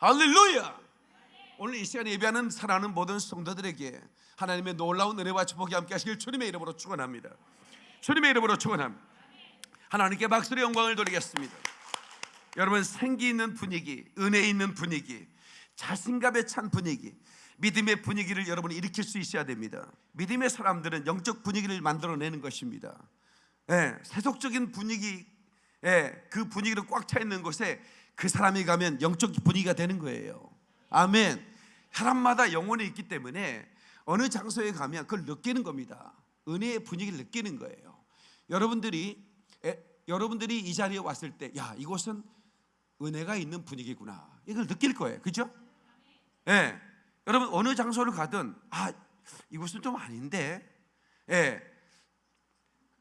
할렐루야. 오늘 이 시간에 예배하는 사랑하는 모든 성도들에게 하나님의 놀라운 은혜와 축복이 함께 하시길 주님의 이름으로 축원합니다. 주님의 이름으로 축원합니다. 하나님께 박수의 영광을 돌리겠습니다. 여러분 생기 있는 분위기, 은혜 있는 분위기, 자신감에 찬 분위기, 믿음의 분위기를 여러분이 일으킬 수 있어야 됩니다. 믿음의 사람들은 영적 분위기를 만들어내는 것입니다. 예, 세속적인 분위기, 예, 그 분위기로 꽉차 있는 곳에 그 사람이 가면 영적 분위기가 되는 거예요. 아멘. 사람마다 영혼이 있기 때문에 어느 장소에 가면 그걸 느끼는 겁니다. 은혜의 분위기를 느끼는 거예요. 여러분들이 에, 여러분들이 이 자리에 왔을 때, 야 이곳은 은혜가 있는 분위기구나. 이걸 느낄 거예요. 그죠? 예. 여러분 어느 장소를 가든 아 이곳은 좀 아닌데, 예.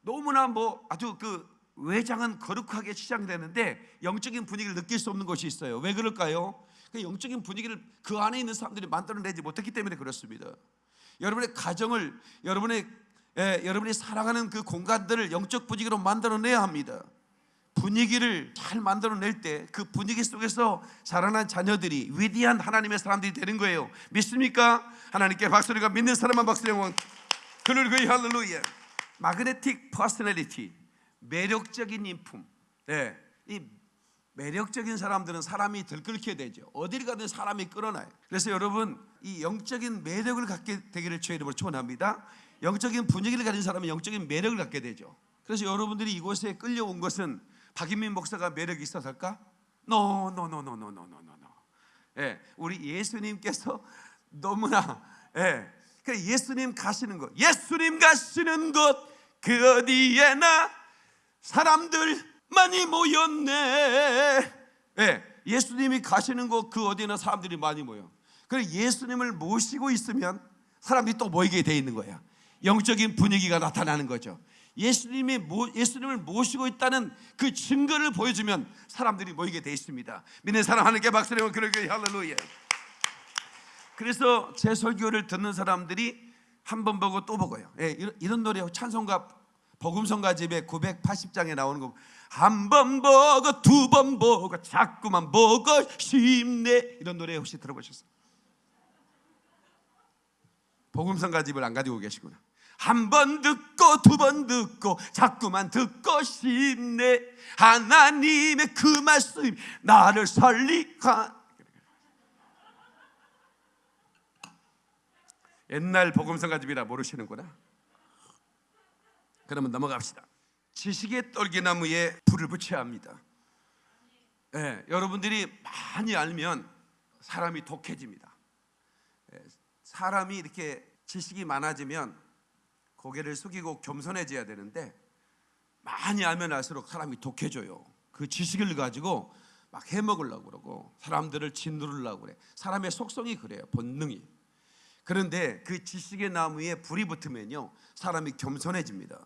너무나 뭐 아주 그 외장은 거룩하게 치장되는데 영적인 분위기를 느낄 수 없는 것이 있어요. 왜 그럴까요? 그 영적인 분위기를 그 안에 있는 사람들이 만들어내지 못했기 때문에 그렇습니다. 여러분의 가정을 여러분의 예, 여러분이 사랑하는 그 공간들을 영적 분위기로 만들어내야 합니다. 분위기를 잘 만들어낼 때 그 분위기 속에서 자라난 자녀들이 위대한 하나님의 사람들이 되는 거예요. 믿습니까? 하나님께 박수리가 믿는 사람만 박수 영광을 할렐루야. Magnetic personality 매력적인 인품. 네, 이 매력적인 사람들은 사람이 들끓게 되죠. 어디를 가든 사람이 끌어나요. 그래서 여러분 이 영적인 매력을 갖게 되기를 주의 이름으로 축원합니다. 영적인 분위기를 가진 사람은 영적인 매력을 갖게 되죠. 그래서 여러분들이 이곳에 끌려온 것은 박인민 목사가 매력이 있어서일까? No, no, no, no, no, no, no, no. 예, 우리 예수님께서 너무나 예, 그 예수님 가시는 곳, 예수님 가시는 곳 그 어디에나 사람들 많이 모였네. 예, 예수님이 가시는 곳 그 어디에나 사람들이 많이 모여. 그래 예수님을 모시고 있으면 사람들이 또 모이게 돼 있는 거야. 영적인 분위기가 나타나는 거죠. 예수님이 모, 예수님을 모시고 있다는 그 증거를 보여주면 사람들이 모이게 돼 있습니다. 믿는 사람 하나님께 박수를 그러게 할렐루야. 그래서 제 설교를 듣는 사람들이 한 번 보고 또 보고요. 예, 이런, 이런 노래 찬송가 복음성가 집에 980장에 나오는 거 한 번 보고 두 번 보고 자꾸만 보고 싶네 이런 노래 혹시 들어보셨어요? 복음성가 집을 안 가지고 계시구나. 한 번 듣고 두 번 듣고 자꾸만 듣고 싶네 하나님의 그 말씀 나를 살리가 옛날 복음성가 집이라 모르시는구나. 그러면 넘어갑시다. 지식의 떨기나무에 불을 붙여야 합니다. 예, 여러분들이 많이 알면 사람이 독해집니다. 예, 사람이 이렇게 지식이 많아지면 고개를 숙이고 겸손해져야 되는데 많이 알면 알수록 사람이 독해져요. 그 지식을 가지고 막 해먹으려고 그러고 사람들을 짓누르려고 그래. 사람의 속성이 그래요. 본능이. 그런데 그 지식의 나무에 불이 붙으면요. 사람이 겸손해집니다.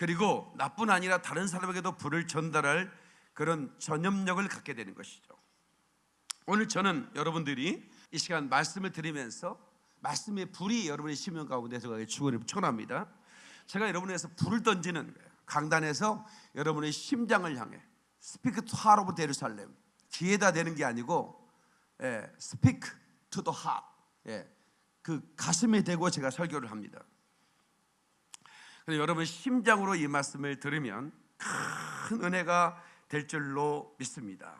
그리고 나뿐 아니라 다른 사람에게도 불을 전달할 그런 전염력을 갖게 되는 것이죠. 오늘 저는 여러분들이 이 시간 말씀을 드리면서 말씀의 불이 여러분의 심령 가운데서 주기를 축원합니다. 제가 여러분에서 불을 던지는 거예요. 강단에서 여러분의 심장을 향해 speak of the Jerusalem 귀에다 대는 게 아니고 예, speak to the heart 예, 그 가슴에 대고 제가 설교를 합니다. 여러분 심장으로 이 말씀을 들으면 큰 은혜가 될 줄로 믿습니다.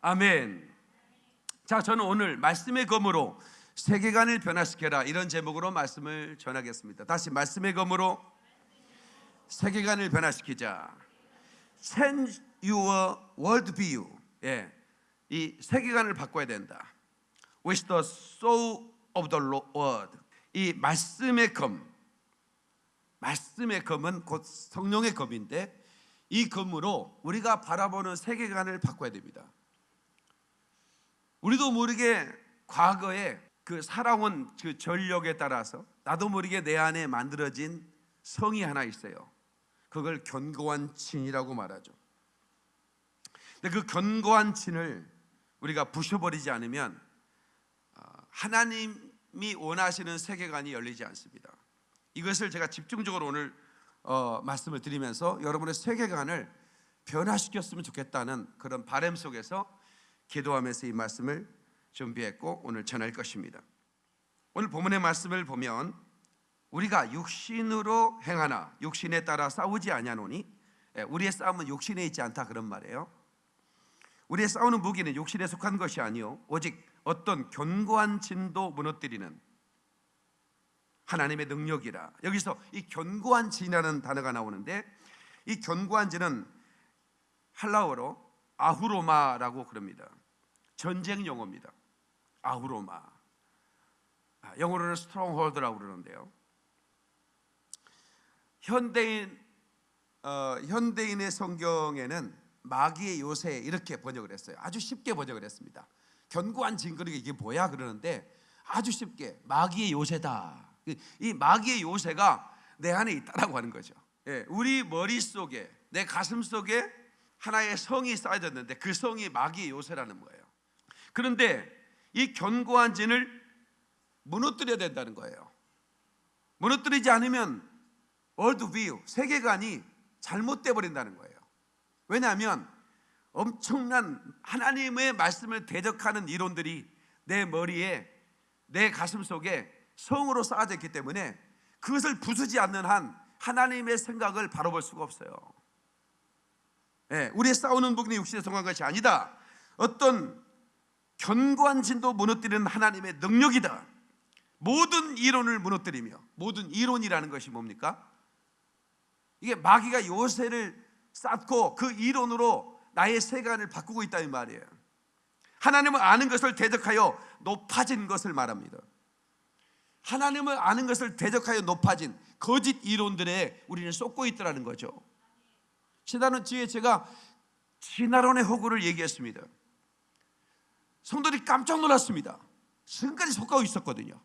아멘. 자, 저는 오늘 말씀의 검으로 세계관을 변화시켜라 이런 제목으로 말씀을 전하겠습니다. 다시 말씀의 검으로 세계관을 변화시키자. Change your world view. 예, 이 세계관을 바꿔야 된다. With the soul of the word. 이 말씀의 검. 말씀의 검은 곧 성령의 검인데 이 검으로 우리가 바라보는 세계관을 바꿔야 됩니다. 우리도 모르게 과거에 그 살아온 그 전력에 따라서 나도 모르게 내 안에 만들어진 성이 하나 있어요. 그걸 견고한 진이라고 말하죠. 근데 그 견고한 진을 우리가 부셔버리지 않으면 어, 하나님이 원하시는 세계관이 열리지 않습니다. 이것을 제가 집중적으로 오늘 어, 말씀을 드리면서 여러분의 세계관을 변화시켰으면 좋겠다는 그런 바램 속에서 기도하면서 이 말씀을 준비했고 오늘 전할 것입니다. 오늘 본문의 말씀을 보면 우리가 육신으로 행하나 육신에 따라 싸우지 아니하노니 예, 우리의 싸움은 육신에 있지 않다 그런 말이에요. 우리의 싸우는 무기는 육신에 속한 것이 아니요 오직 어떤 견고한 진도 무너뜨리는 하나님의 능력이라. 여기서 이 견고한 진이라는 단어가 나오는데 이 견고한 진은 헬라어로 ὀχύρωμα라고 그럽니다. 전쟁 용어입니다. ὀχύρωμα. 아, 영어로는 stronghold라고 그러는데요. 현대인 어, 현대인의 성경에는 마귀의 요새 이렇게 번역을 했어요. 아주 쉽게 번역을 했습니다. 견고한 진 그러니까 이게 뭐야 그러는데 아주 쉽게 마귀의 요새다. 이 마귀의 요새가 내 안에 있다라고 하는 거죠. 예, 우리 머릿 속에 내 가슴 속에 하나의 성이 쌓여졌는데 그 성이 마귀의 요새라는 거예요. 그런데 이 견고한 진을 무너뜨려야 된다는 거예요. 무너뜨리지 않으면 world view 세계관이 잘못돼 버린다는 거예요. 왜냐하면 엄청난 하나님의 말씀을 대적하는 이론들이 내 머리에 내 가슴 속에 성으로 쌓아져 있기 때문에 그것을 부수지 않는 한 하나님의 생각을 바라볼 수가 없어요. 예, 우리의 싸우는 부분이 육신에 성한 것이 아니다. 어떤 견고한 진도 무너뜨리는 하나님의 능력이다. 모든 이론을 무너뜨리며 모든 이론이라는 것이 뭡니까? 이게 마귀가 요새를 쌓고 그 이론으로 나의 세간을 바꾸고 있다 이 말이에요. 하나님을 아는 것을 대적하여 높아진 것을 말합니다. 하나님을 아는 것을 대적하여 높아진 거짓 이론들에 우리는 쏟고 있더라는 거죠. 지난번 주에 제가 진화론의 허구를 얘기했습니다. 성도들이 깜짝 놀랐습니다. 지금까지 속하고 있었거든요.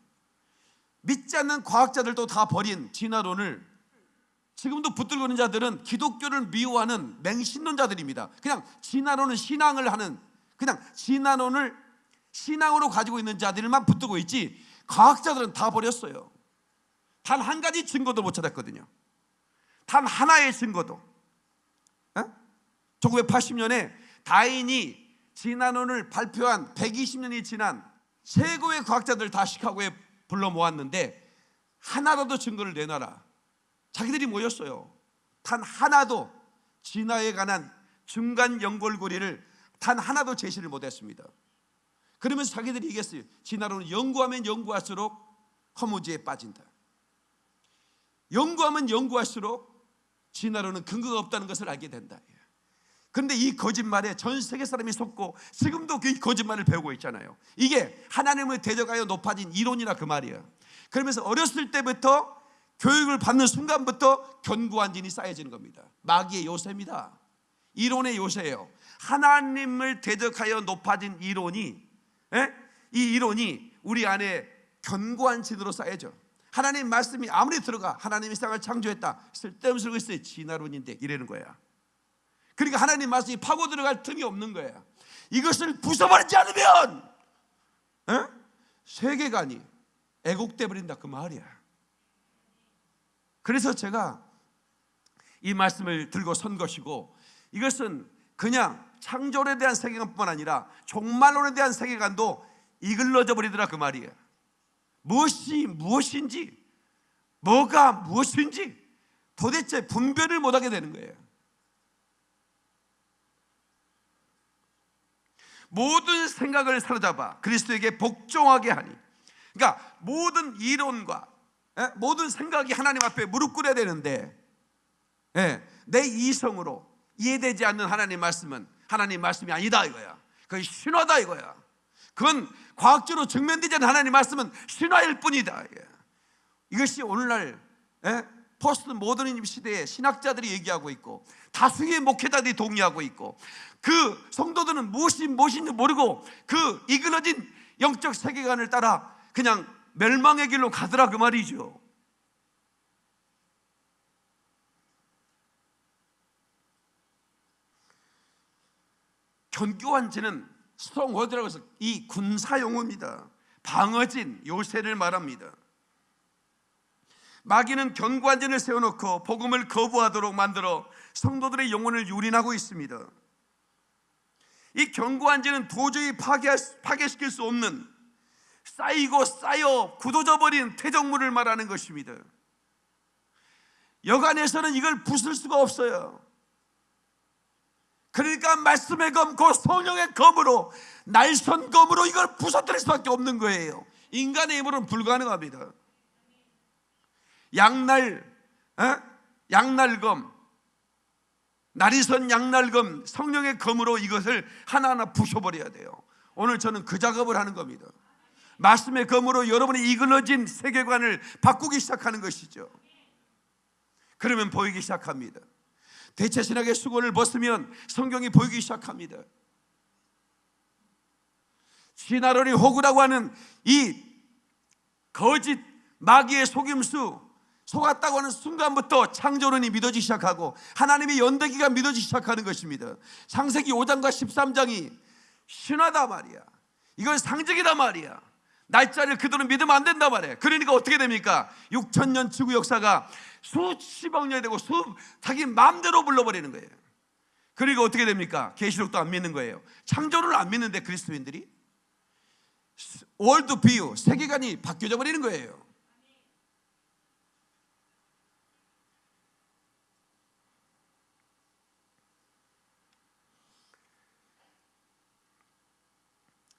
믿지 않는 과학자들도 다 버린 진화론을 지금도 붙들고 있는 자들은 기독교를 미워하는 맹신론자들입니다. 그냥 진화론은 신앙을 하는 그냥 진화론을 신앙으로 가지고 있는 자들만 붙들고 있지 과학자들은 다 버렸어요. 단 한 가지 증거도 못 찾았거든요. 단 하나의 증거도. 1980년에 다인이 진화론을 발표한 120년이 지난 최고의 과학자들 다 시카고에 불러 모았는데 하나라도 증거를 내놔라. 자기들이 모였어요. 단 하나도 진화에 관한 중간 연골고리를 단 하나도 제시를 못했습니다. 그러면서 자기들이 얘기했어요. 진화론은 연구하면 연구할수록 허무지에 빠진다. 연구하면 연구할수록 진화론은 근거가 없다는 것을 알게 된다. 그런데 이 거짓말에 전 세계 사람이 속고 지금도 그 거짓말을 배우고 있잖아요. 이게 하나님을 대적하여 높아진 이론이라 그 말이에요. 그러면서 어렸을 때부터 교육을 받는 순간부터 견고한 진이 쌓여지는 겁니다. 마귀의 요새입니다. 이론의 요새예요. 하나님을 대적하여 높아진 이론이 에? 이 이론이 우리 안에 견고한 진으로 쌓여져. 하나님 말씀이 아무리 들어가 하나님이 세상을 창조했다. 쓸데없는 소리가 있어요. 진화론인데 이러는 거야. 그러니까 하나님 말씀이 파고 들어갈 틈이 없는 거야. 이것을 부숴버리지 않으면 에? 세계관이 애곡돼 버린다 그 말이야. 그래서 제가 이 말씀을 들고 선 것이고 이것은 그냥 창조에 대한 세계관뿐만 아니라 종말론에 대한 세계관도 이글러져 버리더라 그 말이에요. 무엇이 무엇인지 뭐가 무엇인지 도대체 분별을 못하게 되는 거예요. 모든 생각을 사로잡아 그리스도에게 복종하게 하니 그러니까 모든 이론과 예? 모든 생각이 하나님 앞에 무릎 꿇어야 되는데 예, 내 이성으로 이해되지 않는 하나님 말씀은 하나님 말씀이 아니다 이거야. 그건 신화다 이거야. 그건 과학적으로 증명되지 않는 하나님 말씀은 신화일 뿐이다. 이것이 오늘날 예? 포스트 모더니즘 시대에 신학자들이 얘기하고 있고 다수의 목회자들이 동의하고 있고 그 성도들은 무엇이 무엇인지 모르고 그 일그러진 영적 세계관을 따라 그냥 멸망의 길로 가더라 그 말이죠. 견고한 진은 stronghold라고 해서 이 군사 용어입니다. 방어진 요새를 말합니다. 마귀는 견고한 진을 세워놓고 복음을 거부하도록 만들어 성도들의 영혼을 유린하고 있습니다. 이 견고한 죄는 도저히 파괴, 파괴시킬 수 없는 쌓이고 쌓여 굳어져 버린 퇴적물을 말하는 것입니다. 여간에서는 이걸 부술 수가 없어요. 그러니까 말씀의 검, 그 성령의 검으로 날선 검으로 이걸 부서뜨릴 수밖에 없는 거예요. 인간의 힘으로는 불가능합니다. 양날, 어? 양날검, 날이선 양날검, 성령의 검으로 이것을 하나하나 부셔버려야 돼요. 오늘 저는 그 작업을 하는 겁니다. 말씀의 검으로 여러분의 이글러진 세계관을 바꾸기 시작하는 것이죠. 그러면 보이기 시작합니다. 대체 신학의 수건을 벗으면 성경이 보이기 시작합니다. 시나로니 호구라고 하는 이 거짓 마귀의 속임수 속았다고 하는 순간부터 창조론이 믿어지기 시작하고 하나님의 연대기가 믿어지기 시작하는 것입니다. 창세기 5장과 13장이 신화다 말이야. 이건 상징이다 말이야. 날짜를 그들은 믿으면 안 된다 말이에요. 그러니까 어떻게 됩니까? 6천 년 지구 역사가 수십억 년이 되고 수 자기 마음대로 불러버리는 거예요. 그리고 어떻게 됩니까? 계시록도 안 믿는 거예요. 창조를 안 믿는데 그리스도인들이 월드 비유 세계관이 바뀌어져 버리는 거예요.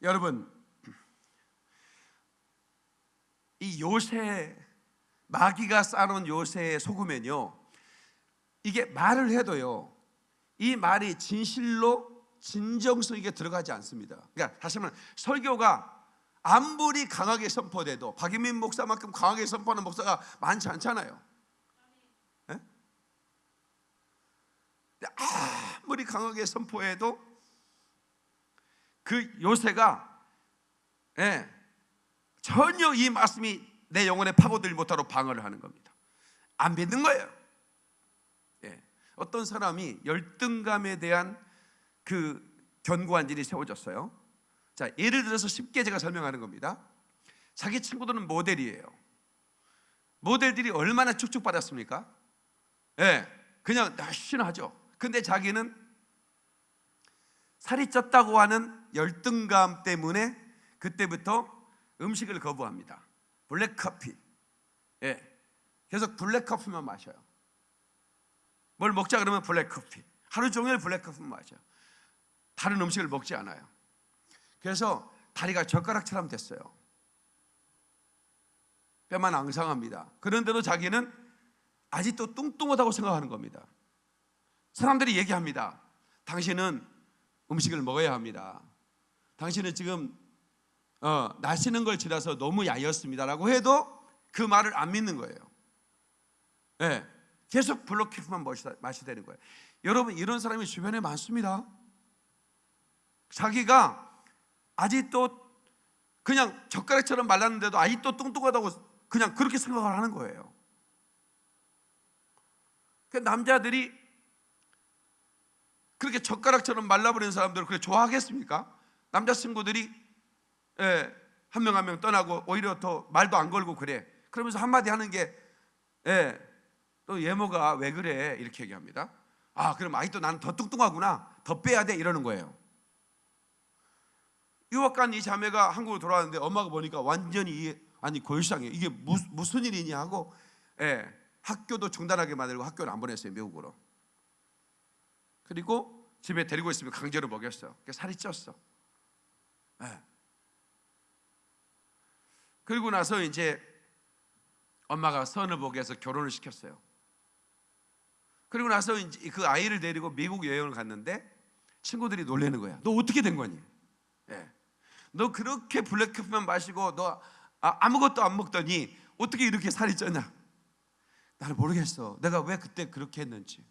여러분 이 요새 마귀가 쌓아놓은 요새에 속으면요 이게 말을 해도요 이 말이 진실로 진정성 있게 들어가지 않습니다 그러니까 다시 말하면 설교가 아무리 강하게 선포돼도 박유민 목사만큼 강하게 선포하는 목사가 많지 않잖아요 예? 아무리 강하게 선포해도 그 요새가 예, 전혀 이 말씀이 내 영혼에 파고들지 못하도록 방어를 하는 겁니다. 안 믿는 거예요. 예. 어떤 사람이 열등감에 대한 그 견고한 일이 세워졌어요. 자, 예를 들어서 쉽게 제가 설명하는 겁니다. 자기 친구들은 모델이에요. 모델들이 얼마나 축축받았습니까? 예, 그냥 날씬하죠. 근데 자기는 살이 쪘다고 하는 열등감 때문에 그때부터 음식을 거부합니다. 블랙 커피. 예. 계속 블랙 커피만 마셔요. 뭘 먹자 그러면 블랙 커피. 하루 종일 블랙 커피만 마셔요. 다른 음식을 먹지 않아요. 그래서 다리가 젓가락처럼 됐어요. 뼈만 앙상합니다. 그런데도 자기는 아직도 뚱뚱하다고 생각하는 겁니다. 사람들이 얘기합니다. 당신은 음식을 먹어야 합니다. 당신은 지금 어, 나시는 걸 지나서 너무 야였습니다라고 해도 그 말을 안 믿는 거예요. 네, 계속 블록키프만 마시 되는 거예요. 여러분 이런 사람이 주변에 많습니다. 자기가 아직도 그냥 젓가락처럼 말랐는데도 아직도 뚱뚱하다고 그냥 그렇게 생각을 하는 거예요. 그 남자들이 그렇게 젓가락처럼 말라버리는 사람들을 그렇게 좋아하겠습니까? 남자친구들이 예, 한명 한 명 떠나고 오히려 더 말도 안 걸고 그래. 그러면서 한마디 하는 게 예, 또 예모가 왜 그래 이렇게 얘기합니다. 아 그럼 아직도 나는 더 뚱뚱하구나 더 빼야 돼 이러는 거예요. 유학 간 이 자매가 한국으로 돌아왔는데 엄마가 보니까 완전히 아니 골상해 이게 무슨, 무슨 일이냐 하고 예, 학교도 중단하게 만들고 학교를 안 보냈어요 미국으로. 그리고 집에 데리고 있으면 강제로 먹였어. 살이 쪘어. 예. 그리고 나서 이제 엄마가 선을 보게 해서 결혼을 시켰어요. 그리고 나서 이제 그 아이를 데리고 미국 여행을 갔는데 친구들이 놀래는 거야. 너 어떻게 된 거니? 예. 너 그렇게 블랙커피만 마시고 너 아, 무것도안 먹더니 어떻게 이렇게 살이 쪘냐? 나는 모르겠어. 내가 왜 그때 그렇게 했는지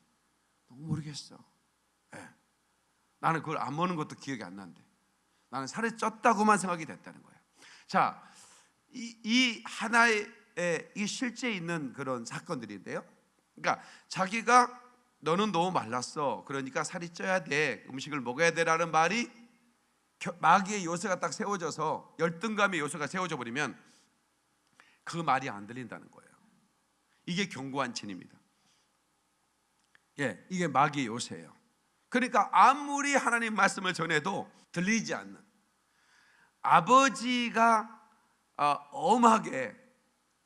너무 모르겠어. 예. 나는 그걸 안 먹는 것도 기억이 안 난대. 나는 살이 쪘다고만 생각이 됐다는 거야. 자, 이, 이 하나의 이 실제 있는 그런 사건들인데요. 그러니까 자기가 너는 너무 말랐어. 그러니까 살이 쪄야 돼. 음식을 먹어야 돼라는 말이 마귀의 요새가 딱 세워져서 열등감의 요소가 세워져 버리면 그 말이 안 들린다는 거예요. 이게 견고한 진입니다. 예, 이게 마귀의 요새예요. 그러니까 아무리 하나님 말씀을 전해도 들리지 않는 아버지가 어, 엄하게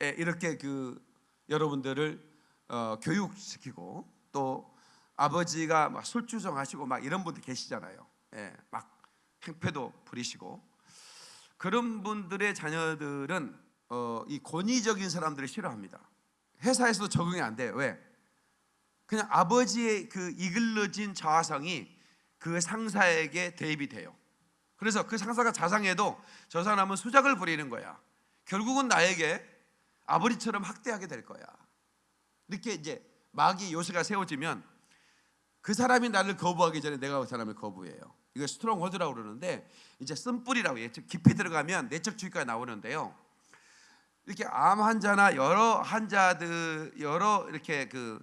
예, 이렇게 그 여러분들을 어, 교육시키고 또 아버지가 막 술주정하시고 막 이런 분들 계시잖아요. 예, 막 행패도 부리시고 그런 분들의 자녀들은 어, 이 권위적인 사람들을 싫어합니다. 회사에서도 적응이 안 돼요. 왜? 그냥 아버지의 그 이글러진 자아성이 그 상사에게 대입이 돼요. 그래서 그 상사가 자상해도 저 사람은 수작을 부리는 거야. 결국은 나에게 아버지처럼 학대하게 될 거야. 이렇게 이제 마귀 요새가 세워지면 그 사람이 나를 거부하기 전에 내가 그 사람을 거부해요. 이거 stronghold라고 그러는데 이제 쓴뿌리라고 해요. 깊이 들어가면 내적 치유가 나오는데요. 이렇게 암 환자나 여러 환자들 여러 이렇게 그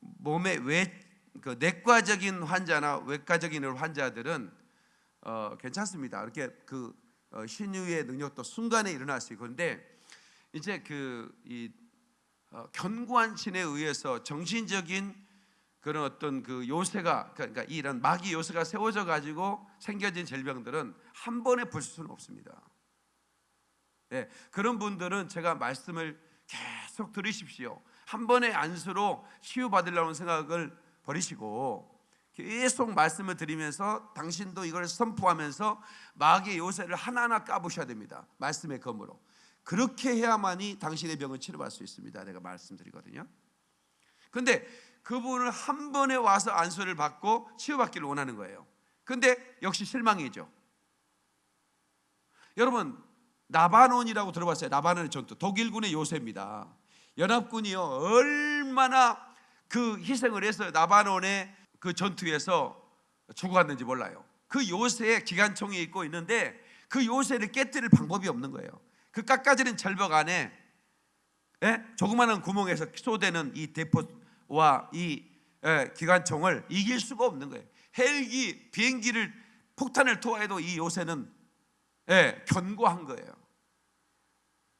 몸의 외 그 내과적인 환자나 외과적인 환자들은 어, 괜찮습니다. 이렇게 그 어, 신유의 능력도 순간에 일어날 수 있고 그런데 이제 그이 어, 견고한 신에 의해서 정신적인 그런 어떤 그 요새가 그러니까 이런 마귀 요새가 세워져 가지고 생겨진 질병들은 한 번에 볼 수는 없습니다. 예, 그런 분들은 제가 말씀을 계속 들으십시오. 한 번의 안수로 치유받으려는 생각을 버리시고 계속 말씀을 드리면서 당신도 이걸 선포하면서 마귀의 요새를 하나하나 까부셔야 됩니다. 말씀의 검으로. 그렇게 해야만이 당신의 병을 치료받을 수 있습니다. 내가 말씀드리거든요. 근데 그분을 한 번에 와서 안수를 받고 치유받기를 원하는 거예요. 근데 역시 실망이죠. 여러분 나바논이라고 들어봤어요. 나바논의 전투. 독일군의 요새입니다. 연합군이요 얼마나 그 희생을 해서 나바논의 그 전투에서 죽어갔는지 몰라요. 그 요새에 기관총이 있고 있는데 그 요새를 깨뜨릴 방법이 없는 거예요. 그 깎아지는 절벽 안에 예? 조그마한 구멍에서 쏘대는 이 대포와 이 예, 기관총을 이길 수가 없는 거예요. 헬기, 비행기를 폭탄을 투하해도 이 요새는 예, 견고한 거예요.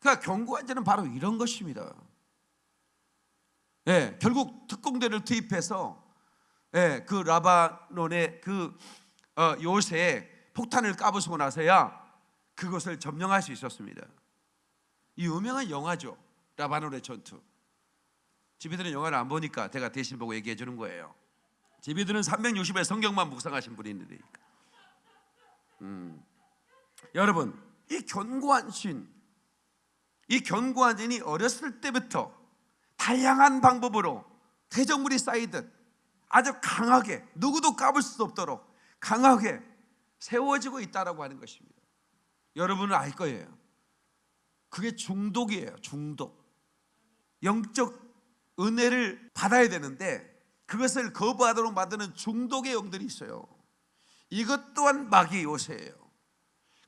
그러니까 견고한 자는 바로 이런 것입니다. 예, 결국 특공대를 투입해서 예, 그 라바논의 그 어, 요새에 폭탄을 까부수고 나서야 그것을 점령할 수 있었습니다. 이 유명한 영화죠. 라바논의 전투. 집이들은 영화를 안 보니까 제가 대신 보고 얘기해 주는 거예요. 집이들은 360회 성경만 묵상하신 분이 있는데. 음. 여러분, 이 견고한 신, 이 견고한 신이 어렸을 때부터 다양한 방법으로 대적물이 쌓이듯 아주 강하게 누구도 까불 수 없도록 강하게 세워지고 있다라고 하는 것입니다. 여러분은 알 거예요. 그게 중독이에요. 중독. 영적 은혜를 받아야 되는데 그것을 거부하도록 만드는 중독의 영들이 있어요. 이것 또한 마귀 요새예요.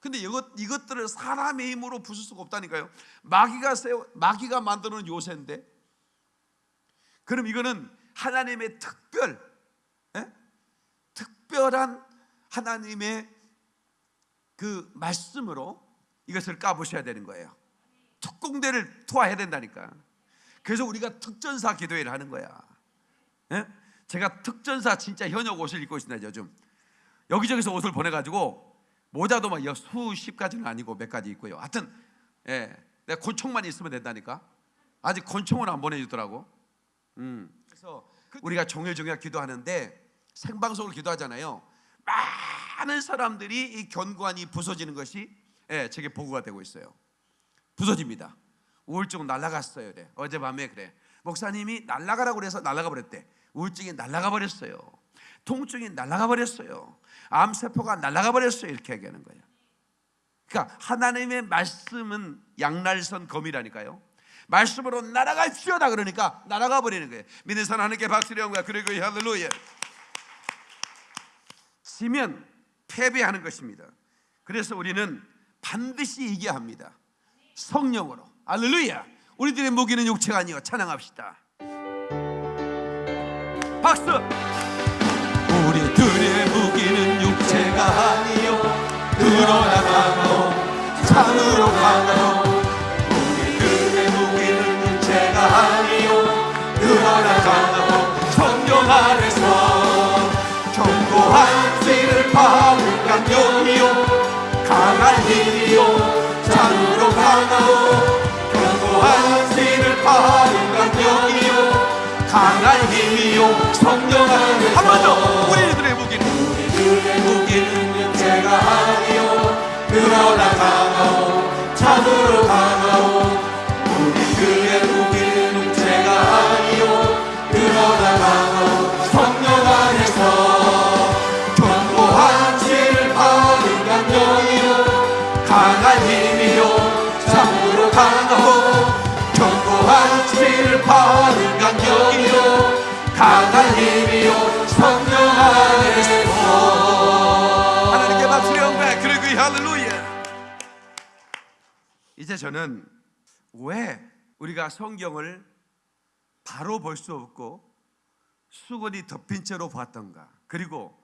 근데 이것 이것들을 사람의 힘으로 부술 수가 없다니까요. 마귀가 세워 마귀가 만드는 요새인데 그럼 이거는 하나님의 특별 에? 특별한 하나님의 그 말씀으로 이것을 까부셔야 되는 거예요. 특공대를 투하해야 된다니까. 그래서 우리가 특전사 기도회를 하는 거야. 예? 제가 특전사 진짜 현역 옷을 입고 있습니다 요즘. 여기저기서 옷을 보내가지고 모자도 막 수십 가지는 아니고 몇 가지 있고요. 하여튼 예, 내가 권총만 있으면 된다니까. 아직 권총은 안 보내주더라고. 음. 우리가 종일 종일 기도하는데 생방송을 기도하잖아요. 많은 사람들이 이 견고한이 부서지는 것이 예, 제게 보고가 되고 있어요. 부서집니다. 우울증 날라갔어요. 그래. 어젯밤에 그래. 목사님이 날라가라고 그래서 날라가 버렸대. 우울증이 날라가 버렸어요. 통증이 날라가 버렸어요. 암세포가 날아가 버렸어요. 이렇게 얘기하는 거예요. 그러니까 하나님의 말씀은 양날선 검이라니까요. 말씀으로 날아갈시오다 그러니까 날아가 버리는 거예요. 믿는 사람 하나님께 박수를 한 거야. 그리고 할렐루야. 지면 패배하는 것입니다. 그래서 우리는 반드시 이겨야 합니다. 성령으로. 할렐루야. 우리들의 무기는 육체가 아니요 찬양합시다. 박수. 우리들의 무기는 육체가 아니요 강하오 참으로 강하오 힘이요. 참으로 강하오. 견고한 씨를 파는 강력이요. 강한 힘이요. 성령 안에서 한번더 우리들의 무기는 우리들의 무기는 육체가 아니요. 그러나 강하오. 참으로 강하오 이제 저는 왜 우리가 성경을 바로 볼 수 없고 수건이 덮인 채로 봤던가 그리고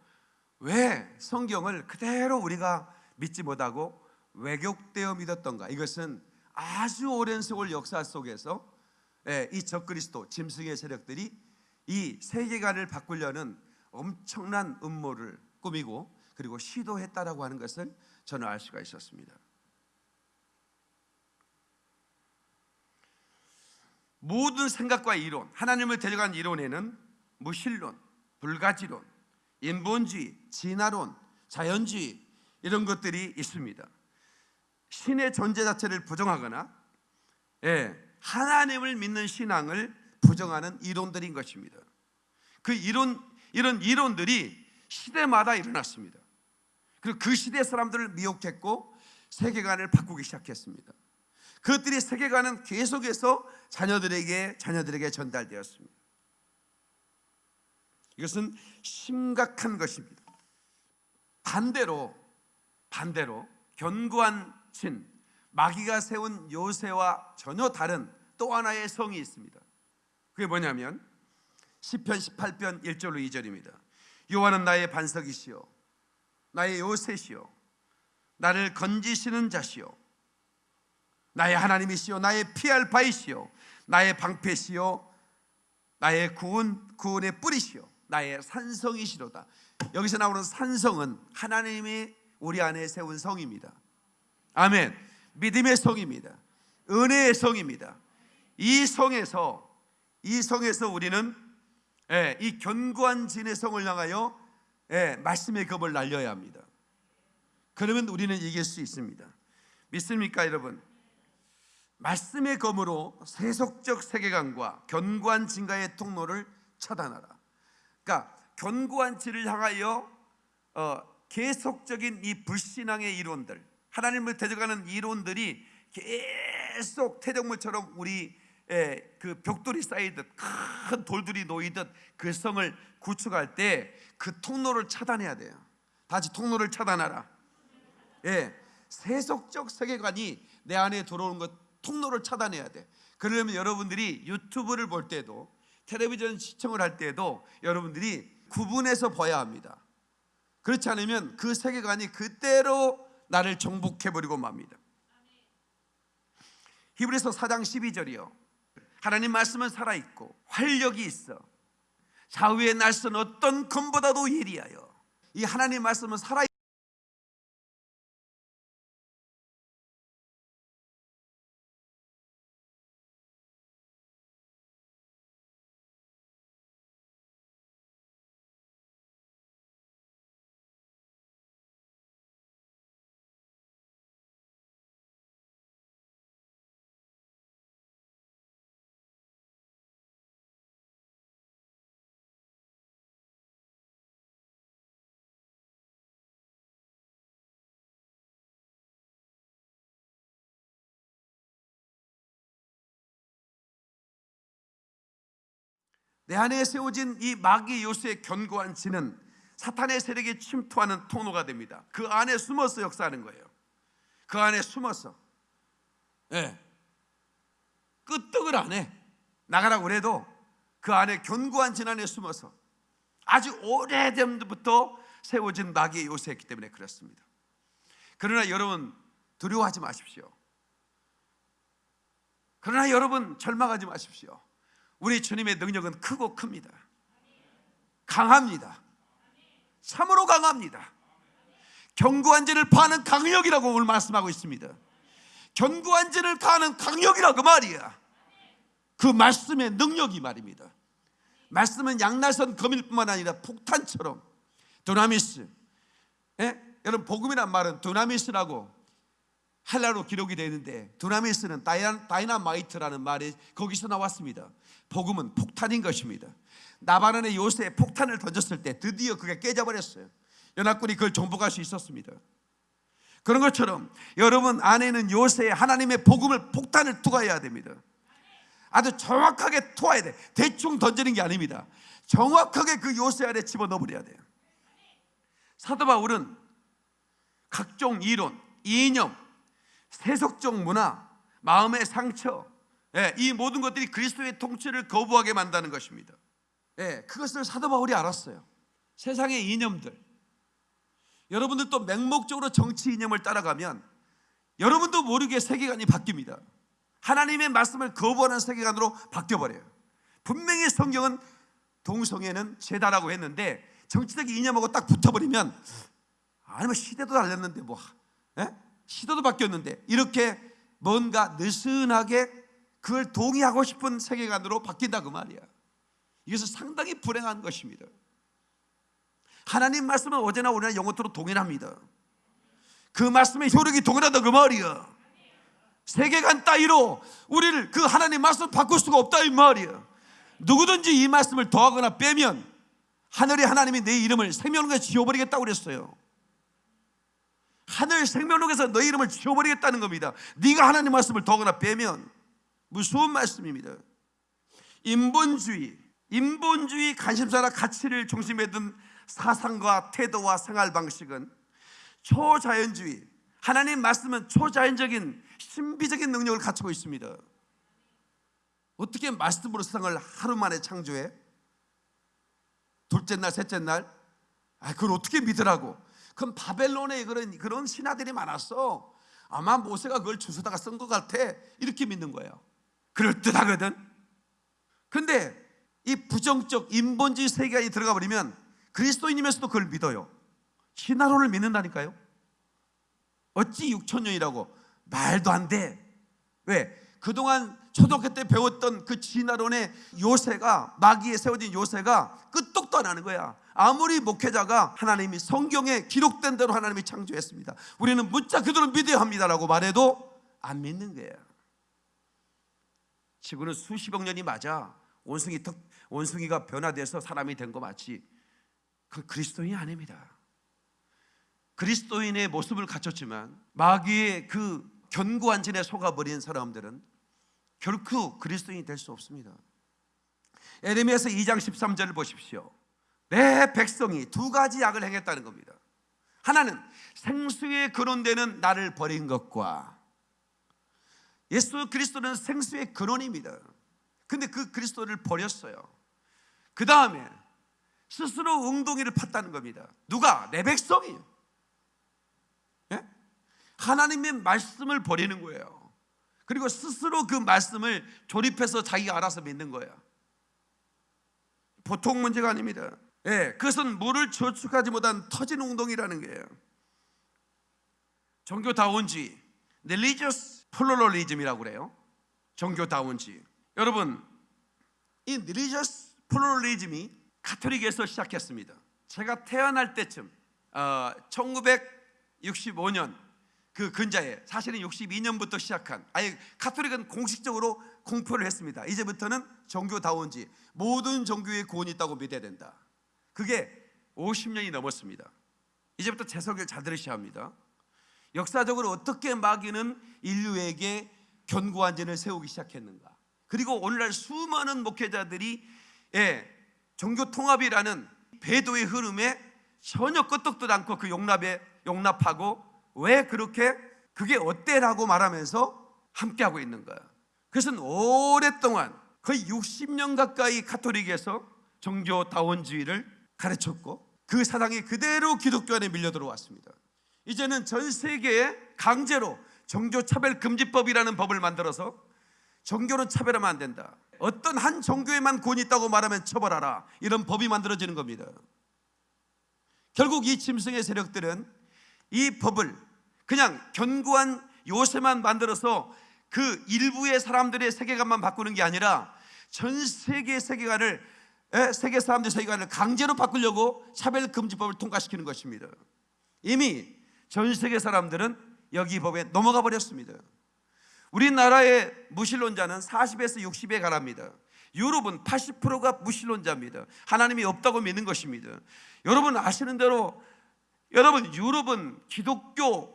왜 성경을 그대로 우리가 믿지 못하고 왜곡되어 믿었던가 이것은 아주 오랜 세월 역사 속에서 예, 이 적그리스도 짐승의 세력들이 이 세계관을 바꾸려는 엄청난 음모를 꾸미고 그리고 시도했다라고 하는 것을 저는 알 수가 있었습니다. 모든 생각과 이론, 하나님을 데려간 이론에는 무신론, 불가지론, 인본주의, 진화론, 자연주의 이런 것들이 있습니다. 신의 존재 자체를 부정하거나 예, 하나님을 믿는 신앙을 부정하는 이론들인 것입니다. 그 이론 이런 이론들이 시대마다 일어났습니다. 그리고 그 시대 사람들을 미혹했고 세계관을 바꾸기 시작했습니다. 그것들이 세계관은 계속해서 자녀들에게 자녀들에게 전달되었습니다. 이것은 심각한 것입니다. 반대로 반대로 견고한 신 마귀가 세운 요새와 전혀 다른 또 하나의 성이 있습니다. 그게 뭐냐면 시편 18편 1절로 2절입니다. 여호와는 나의 반석이시요 나의 요새시요 나를 건지시는 자시요 나의 하나님이시요 나의 피할 바이시요 나의 방패시요 나의 구원 구원의 뿌리시요 나의 산성이시로다. 여기서 나오는 산성은 하나님이 우리 안에 세운 성입니다. 아멘. 믿음의 성입니다. 은혜의 성입니다. 이 성에서 이 성에서 우리는 예, 이 견고한 진의 성을 향하여 예, 말씀의 겁을 날려야 합니다. 그러면 우리는 이길 수 있습니다. 믿습니까, 여러분? 말씀의 검으로 세속적 세계관과 견고한 진가의 통로를 차단하라. 그러니까 견고한 진을 향하여 어, 계속적인 이 불신앙의 이론들, 하나님을 대적하는 이론들이 계속 태정물처럼 우리 그 벽돌이 쌓이듯 큰 돌들이 놓이듯 그 성을 구축할 때 그 통로를 차단해야 돼요. 다시 통로를 차단하라. 예, 세속적 세계관이 내 안에 들어오는 것 통로를 차단해야 돼. 그러려면 여러분들이 유튜브를 볼 때도 텔레비전 시청을 할 때도 여러분들이 구분해서 봐야 합니다. 그렇지 않으면 그 세계관이 그대로 나를 정복해 버리고 맙니다. 히브리서 4장 12절이요. 하나님 말씀은 살아 있고 활력이 있어. 좌우의 날선 어떤 검보다도 예리하여. 이 하나님 말씀은 살아 내 안에 세워진 이 마귀 요새의 견고한 진은 사탄의 세력에 침투하는 통로가 됩니다. 그 안에 숨어서 역사하는 거예요. 그 안에 숨어서. 예. 네. 끄떡을 안 해. 나가라고 그래도 그 안에 견고한 진 안에 숨어서 아주 오래전부터 세워진 마귀의 요새였기 때문에 그렇습니다. 그러나 여러분 두려워하지 마십시오. 그러나 여러분 절망하지 마십시오. 우리 주님의 능력은 크고 큽니다. 강합니다. 참으로 강합니다. 견고한 죄를 파는 강력이라고 오늘 말씀하고 있습니다. 견고한 죄를 가는 강력이라고 그 말이야. 그 말씀의 능력이 말입니다. 말씀은 양날선 검일뿐만 아니라 폭탄처럼 두나미스. 예? 여러분 복음이란 말은 두나미스라고 헬라어로 기록이 되어 있는데 δύναμις는 다이나, 다이나마이트라는 말이 거기서 나왔습니다. 복음은 폭탄인 것입니다. 나바론의 요새에 폭탄을 던졌을 때 드디어 그게 깨져버렸어요. 연합군이 그걸 정복할 수 있었습니다. 그런 것처럼 여러분 안에는 요새에 하나님의 복음을 폭탄을 투하해야 됩니다. 아주 정확하게 투하해야 돼. 대충 던지는 게 아닙니다. 정확하게 그 요새 안에 집어넣어 버려야 돼요. 사도 바울은 각종 이론, 이념, 세속적 문화, 마음의 상처, 예, 이 모든 것들이 그리스도의 통치를 거부하게 만다는 것입니다. 예, 그것을 사도 바울이 알았어요. 세상의 이념들. 여러분들 또 맹목적으로 정치 이념을 따라가면 여러분도 모르게 세계관이 바뀝니다. 하나님의 말씀을 거부하는 세계관으로 바뀌어버려요. 분명히 성경은 동성애는 죄다라고 했는데 정치적 이념하고 딱 붙어버리면 아니면 시대도 달렸는데 뭐 예? 시대도 바뀌었는데 이렇게 뭔가 느슨하게 그걸 동의하고 싶은 세계관으로 바뀐다 그 말이야. 이것은 상당히 불행한 것입니다. 하나님 말씀은 어제나 오늘나 영원토록 동일합니다. 그 말씀의 효력이 동일하다 그 말이야. 세계관 따위로 우리를 그 하나님 말씀 바꿀 수가 없다 이 말이야. 누구든지 이 말씀을 더하거나 빼면 하늘의 하나님이 내 이름을 생명록에 지워버리겠다고 그랬어요. 하늘 생명록에서 너희 이름을 지워버리겠다는 겁니다. 네가 하나님 말씀을 더하거나 빼면 무서운 말씀입니다. 인본주의, 인본주의 관심사나 가치를 중심에 둔 사상과 태도와 생활 방식은 초자연주의, 하나님 말씀은 초자연적인 신비적인 능력을 갖추고 있습니다. 어떻게 말씀으로 세상을 하루 만에 창조해? 둘째 날, 셋째 날? 아, 그걸 어떻게 믿으라고? 그럼 바벨론에 그런, 그런 신하들이 많았어. 아마 모세가 그걸 주워다가 쓴 것 같아. 이렇게 믿는 거예요. 그럴듯하거든. 근데 이 부정적 인본주의 세계관이 들어가 버리면 그리스도인이면서도 그걸 믿어요. 신화론을 믿는다니까요. 어찌 6천 년이라고 말도 안 돼. 왜? 그동안 초등학교 때 배웠던 그 진화론의 요새가 마귀에 세워진 요새가 끄떡도 안 하는 거야. 아무리 목회자가 하나님이 성경에 기록된 대로 하나님이 창조했습니다. 우리는 문자 그대로 믿어야 합니다라고 말해도 안 믿는 거야. 지구는 수십억 년이 맞아. 원숭이 턱, 원숭이가 변화돼서 사람이 된 거 맞지. 그 그리스도인이 아닙니다. 그리스도인의 모습을 갖췄지만 마귀의 그 견고한 진에 속아버린 사람들은 결코 그리스도인이 될 수 없습니다. 에레미야서 2장 13절을 보십시오. 내 백성이 두 가지 약을 행했다는 겁니다. 하나는 생수의 근원되는 나를 버린 것과 예수 그리스도는 생수의 근원입니다. 근데 그 그리스도를 버렸어요. 그 다음에 스스로 웅덩이를 팠다는 겁니다. 누가? 내 백성이. 예? 하나님의 말씀을 버리는 거예요. 그리고 스스로 그 말씀을 조립해서 자기가 알아서 믿는 거예요. 보통 문제가 아닙니다. 예, 그것은 물을 저축하지 못한 터진 웅덩이라는 거예요. 종교다운주의, religious pluralism이라고 그래요. 종교다운주의. 여러분, 이 religious pluralism이 카톨릭에서 시작했습니다. 제가 태어날 때쯤 어, 1965년 그 근자에 사실은 62년부터 시작한 아예 카톨릭은 공식적으로 공표를 했습니다. 이제부터는 종교다운지 모든 종교에 구원이 있다고 믿어야 된다. 그게 50년이 넘었습니다. 이제부터 제 설교를 잘 들으셔야 합니다. 역사적으로 어떻게 마귀는 인류에게 견고한 전을 세우기 시작했는가? 그리고 오늘날 수많은 목회자들이 예, 종교 통합이라는 배도의 흐름에 전혀 끄떡도 않고 그 용납에 용납하고 왜 그렇게 그게 어때라고 말하면서 함께하고 있는 거야. 그것은 오랫동안 거의 60년 가까이 카톨릭에서 종교다원주의를 가르쳤고 그 사상이 그대로 기독교 안에 밀려 들어왔습니다. 이제는 전 세계에 강제로 종교차별금지법이라는 법을 만들어서 종교는 차별하면 안 된다. 어떤 한 종교에만 권위 있다고 말하면 처벌하라. 이런 법이 만들어지는 겁니다. 결국 이 짐승의 세력들은 이 법을 그냥 견고한 요새만 만들어서 그 일부의 사람들의 세계관만 바꾸는 게 아니라 전 세계 세계관을 에, 세계 사람들의 세계관을 강제로 바꾸려고 차별금지법을 통과시키는 것입니다. 이미 전 세계 사람들은 여기 법에 넘어가 버렸습니다. 우리나라의 무신론자는 40에서 60에 가랍니다. 유럽은 80%가 무신론자입니다. 하나님이 없다고 믿는 것입니다. 여러분 아시는 대로 여러분 유럽은 기독교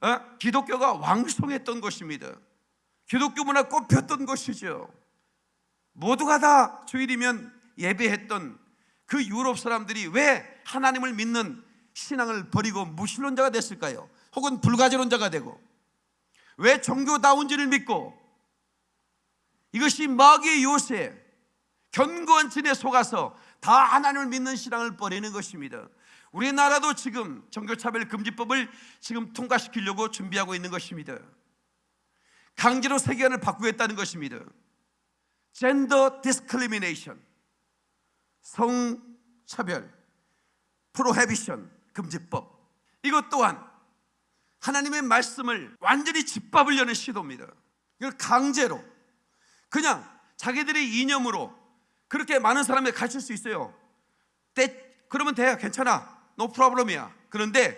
어? 기독교가 왕성했던 것입니다. 기독교 문화 꽃폈던 것이죠. 모두가 다 주일이면 예배했던 그 유럽 사람들이 왜 하나님을 믿는 신앙을 버리고 무신론자가 됐을까요? 혹은 불가지론자가 되고 왜 종교다운지를 믿고 이것이 마귀의 요새 견고한 진에 속아서 다 하나님을 믿는 신앙을 버리는 것입니다. 우리나라도 지금 종교차별 금지법을 지금 통과시키려고 준비하고 있는 것입니다. 강제로 세계관을 바꾸겠다는 것입니다. gender discrimination 성차별 prohibition 금지법 이것 또한 하나님의 말씀을 완전히 짓밟으려는 시도입니다. 이걸 강제로 그냥 자기들의 이념으로 그렇게 많은 사람에게 가르칠 수 있어요. 때 그러면 돼 괜찮아 노 프로블럼이야. 그런데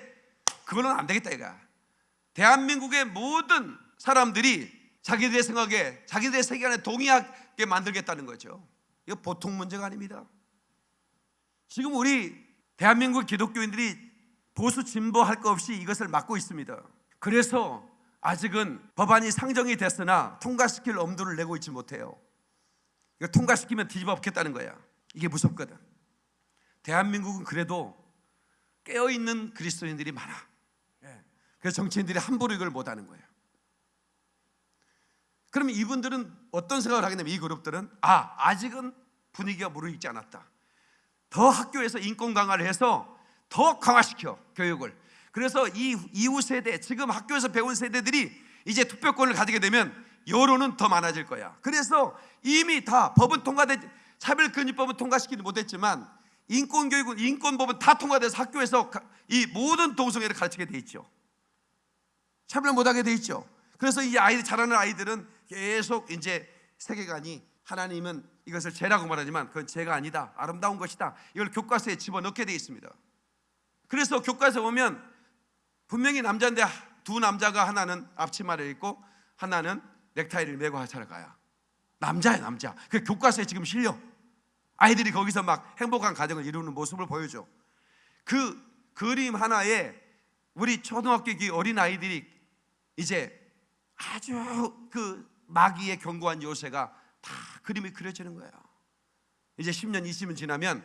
그거는 안 되겠다 이가. 대한민국의 모든 사람들이 자기들의 생각에 자기들의 세계관에 동의하게 만들겠다는 거죠. 이거 보통 문제가 아닙니다. 지금 우리 대한민국 기독교인들이 보수 진보 할 것 없이 이것을 막고 있습니다. 그래서 아직은 법안이 상정이 됐으나 통과시킬 엄두를 내고 있지 못해요. 이거 통과시키면 뒤집어 엎겠다는 거야. 이게 무섭거든. 대한민국은 그래도 깨어 있는 그리스도인들이 많아. 예. 그래서 정치인들이 함부로 이걸 못 하는 거예요. 그러면 이분들은 어떤 생각을 하게 되면 이 그룹들은 아, 아직은 분위기가 무르익지 않았다. 더 학교에서 인권 강화를 해서 더 강화시켜 교육을. 그래서 이 이후 세대 지금 학교에서 배운 세대들이 이제 투표권을 가지게 되면 여론은 더 많아질 거야. 그래서 이미 다 법은 통과돼 차별금지법은 통과시키지 못했지만 인권 교육은 인권법은 다 통과돼서 학교에서 이 모든 동성애를 가르치게 돼 있죠. 차별 못하게 돼 있죠. 그래서 이 아이들 자라는 아이들은 계속 이제 세계관이 하나님은 이것을 죄라고 말하지만 그건 죄가 아니다. 아름다운 것이다. 이걸 교과서에 집어넣게 돼 있습니다. 그래서 교과서 보면 분명히 남자인데 두 남자가 하나는 앞치마를 입고 하나는 넥타이를 메고 살아가야 남자야 남자. 그 교과서에 지금 실려. 아이들이 거기서 막 행복한 가정을 이루는 모습을 보여줘. 그 그림 하나에 우리 초등학교 어린 아이들이 이제 아주 그 마귀의 견고한 요새가 다 그림이 그려지는 거예요. 이제 10년, 20년 지나면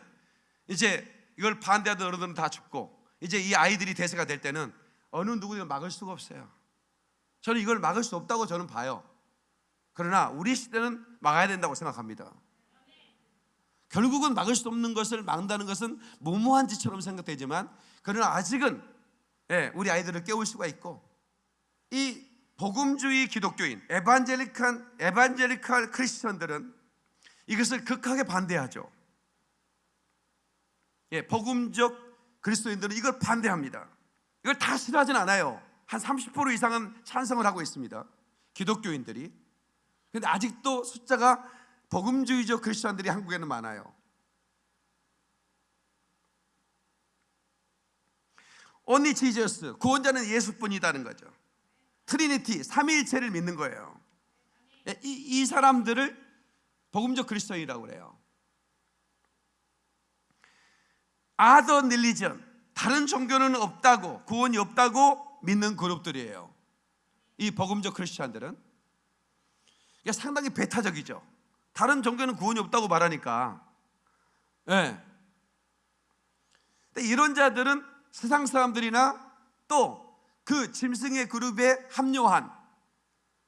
이제 이걸 반대하던 어른들은 다 죽고 이제 이 아이들이 대세가 될 때는 어느 누구도 막을 수가 없어요. 저는 이걸 막을 수 없다고 저는 봐요. 그러나 우리 시대는 막아야 된다고 생각합니다. 결국은 막을 수 없는 것을 막는다는 것은 무모한 짓처럼 생각되지만 그러나 아직은 예, 우리 아이들을 깨울 수가 있고 이 복음주의 기독교인 에반젤리칸 에반젤리칼 크리스천들은 이것을 극하게 반대하죠. 예, 복음적 그리스도인들은 이걸 반대합니다. 이걸 다 싫어하진 않아요. 한 30% 이상은 찬성을 하고 있습니다. 기독교인들이. 근데 아직도 숫자가 복음주의적 크리스천들이 한국에는 많아요. Only Jesus 구원자는 예수뿐이다는 거죠. Trinity 삼위일체를 믿는 거예요. 예, 이, 이 사람들을 복음적 그리스도인이라고 그래요. 아더 닐리전 다른 종교는 없다고 구원이 없다고 믿는 그룹들이에요. 이 복음적 크리스천들은 상당히 배타적이죠. 다른 종교는 구원이 없다고 말하니까. 예. 근데 이런 자들은 세상 사람들이나 또 그 짐승의 그룹에 합류한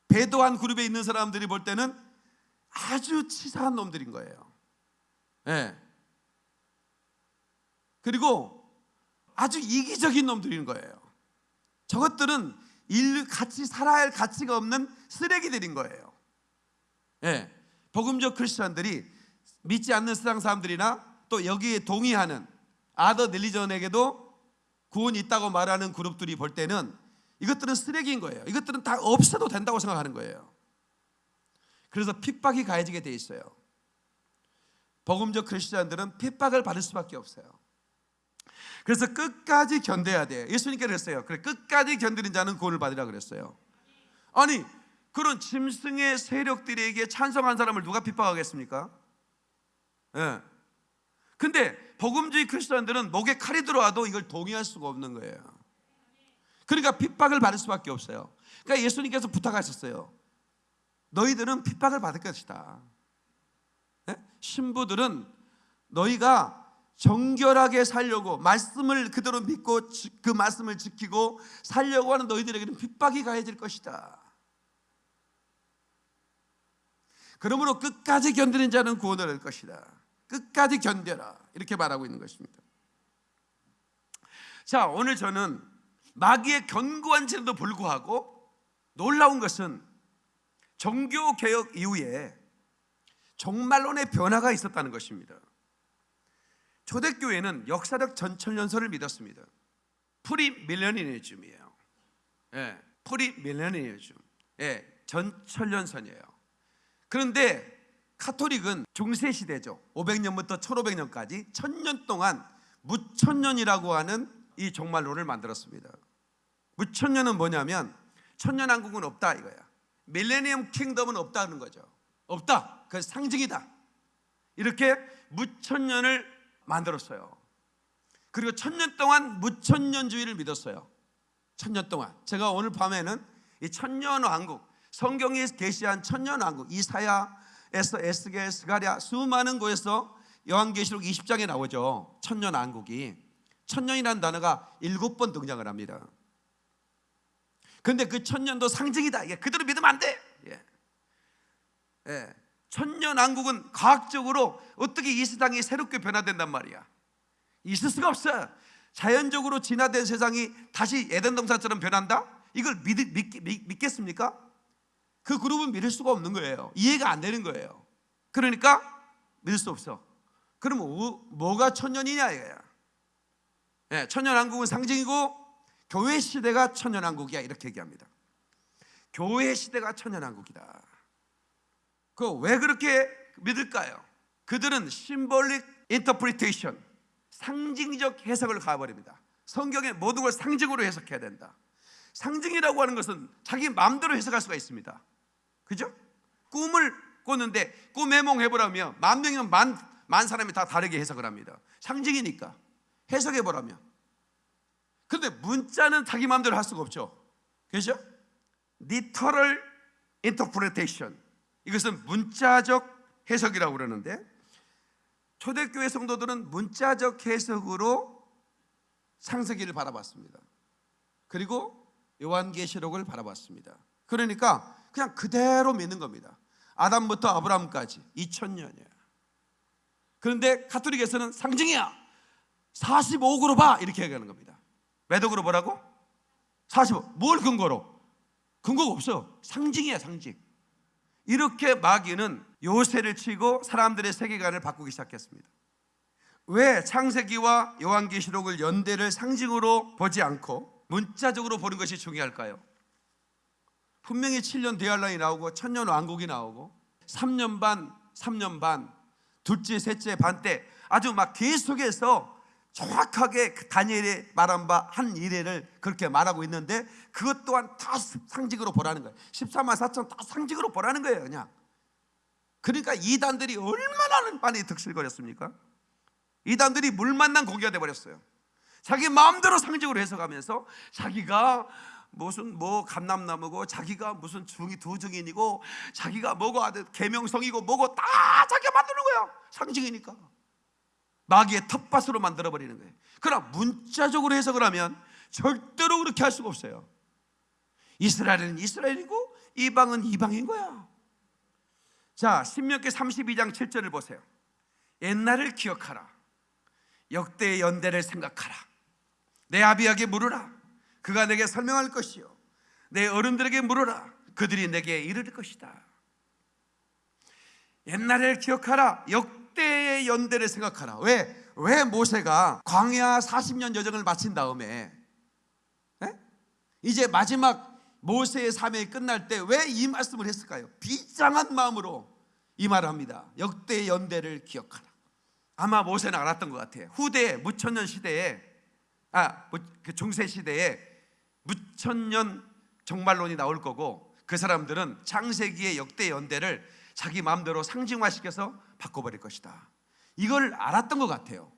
배도한 그룹에 있는 사람들이 볼 때는 아주 치사한 놈들인 거예요. 예. 그리고 아주 이기적인 놈들인 거예요. 저것들은 인류 같이 살아야 할 가치가 없는 쓰레기들인 거예요. 예. 복음적 크리스천들이 믿지 않는 세상 사람들이나 또 여기에 동의하는 아더 릴리전에게도 구원이 있다고 말하는 그룹들이 볼 때는 이것들은 쓰레기인 거예요. 이것들은 다 없어도 된다고 생각하는 거예요. 그래서 핍박이 가해지게 돼 있어요. 복음적 크리스천들은 핍박을 받을 수밖에 없어요. 그래서 끝까지 견뎌야 돼. 예수님께 그랬어요. 그래 끝까지 견디는 자는 구원을 받으라 그랬어요. 아니 그런 짐승의 세력들에게 찬성한 사람을 누가 핍박하겠습니까? 예. 근데 복음주의 크리스천들은 목에 칼이 들어와도 이걸 동의할 수가 없는 거예요. 그러니까 핍박을 받을 수밖에 없어요. 그러니까 예수님께서 부탁하셨어요. 너희들은 핍박을 받을 것이다. 예? 신부들은 너희가 정결하게 살려고 말씀을 그대로 믿고 지- 그 말씀을 지키고 살려고 하는 너희들에게는 핍박이 가해질 것이다. 그러므로 끝까지 견디는 자는 구원을 얻을 것이다. 끝까지 견뎌라. 이렇게 말하고 있는 것입니다. 자, 오늘 저는 마귀의 견고한 진에도 불구하고 놀라운 것은 종교 개혁 이후에 종말론의 변화가 있었다는 것입니다. 초대교회는 역사적 전천년설을 믿었습니다. premillennialism이에요. 예, premillennialism. 예, 전천년설이에요. 그런데 카톨릭은 중세 시대죠. 500년부터 1500년까지 천년 동안 무천년이라고 하는 이 종말론을 만들었습니다. 무천년은 뭐냐면 천년왕국은 없다 이거야. millennium kingdom은 없다는 거죠. 없다. 그 상징이다. 이렇게 무천년을 만들었어요. 그리고 천년 동안 무천년주의를 믿었어요. 천년 동안. 제가 오늘 밤에는 이 천년 왕국, 성경이 계시한 천년 왕국, 이사야에서 에스겔, 스가랴 수많은 곳에서 요한계시록 20장에 나오죠. 천년 왕국이. 천년이라는 단어가 일곱 번 등장을 합니다. 근데 그 천년도 상징이다. 이게 그대로 믿으면 안 돼. 예. 예. 천년 왕국은 과학적으로 어떻게 이 세상이 새롭게 변화된단 말이야. 있을 수가 없어. 자연적으로 진화된 세상이 다시 에덴 동산처럼 변한다? 이걸 믿, 믿, 믿, 믿겠습니까? 그 그룹은 믿을 수가 없는 거예요. 이해가 안 되는 거예요. 그러니까 믿을 수 없어. 그럼 뭐, 뭐가 천년이냐 이거야. 예, 천년왕국은 상징이고 교회 시대가 천년왕국이야 이렇게 얘기합니다. 교회 시대가 천년왕국이다. 그 왜 그렇게 믿을까요? 그들은 symbolic interpretation 상징적 해석을 가버립니다. 성경의 모든 걸 상징으로 해석해야 된다. 상징이라고 하는 것은 자기 마음대로 해석할 수가 있습니다. 그죠? 꿈을 꿨는데 꿈 해몽해 보라면 만 명이면 만, 만 사람이 다 다르게 해석을 합니다. 상징이니까 해석해 보라면. 근데 문자는 자기 마음대로 할 수가 없죠. 그죠? literal interpretation. 이것은 문자적 해석이라고 그러는데 초대교회 성도들은 문자적 해석으로 창세기를 바라봤습니다. 그리고 요한계시록을 바라봤습니다. 그러니까 그냥 그대로 믿는 겁니다. 아담부터 아브라함까지 2000년이야. 그런데 카톨릭에서는 상징이야. 45그로 봐 이렇게 얘기하는 겁니다. 매독으로 보라고? 45. 뭘 근거로? 근거가 없어. 상징이야 상징. 이렇게 마귀는 요새를 치고 사람들의 세계관을 바꾸기 시작했습니다. 왜 창세기와 요한계시록을 연대를 상징으로 보지 않고 문자적으로 보는 것이 중요할까요? 분명히 7년 대환란이 나오고 천년 왕국이 나오고 3년 반, 3년 반, 둘째, 셋째 반때 아주 막 계속해서 정확하게 그 다니엘의 말한 바 한 이래를 그렇게 말하고 있는데 그것 또한 다 상징으로 보라는 거예요. 14만 4천 다 상징으로 보라는 거예요, 그냥. 그러니까 이단들이 얼마나 많이 득실거렸습니까? 이단들이 물 만난 고기가 돼 버렸어요. 자기 마음대로 상징으로 해석하면서 자기가 무슨 뭐 감남나무고 자기가 무슨 중이 두 증인이고 자기가 뭐고 아들 계명성이고 뭐고 다 자기가 만드는 거야. 상징이니까. 마귀의 텃밭으로 만들어 버리는 거예요. 그러나 문자적으로 해석을 하면 절대로 그렇게 할 수가 없어요. 이스라엘은 이스라엘이고 이방은 이방인 거야. 자, 신명기 32장 7절을 보세요. 옛날을 기억하라. 역대의 연대를 생각하라. 내 아비에게 물으라. 그가 내게 설명할 것이요. 내 어른들에게 물으라. 그들이 내게 이를 것이다. 옛날을 기억하라. 역대의 연대를 생각하라. 왜? 왜 모세가 광야 40년 여정을 마친 다음에 예? 이제 마지막 모세의 삶이 끝날 때 왜 이 말씀을 했을까요? 비장한 마음으로 이 말을 합니다. 역대 연대를 기억하라. 아마 모세는 알았던 것 같아요. 후대 무천년 시대에 아, 무- 그 중세 시대에 무천년 정말론이 나올 거고 그 사람들은 창세기의 역대 연대를 자기 마음대로 상징화시켜서 바꿔버릴 것이다. 이걸 알았던 것 같아요.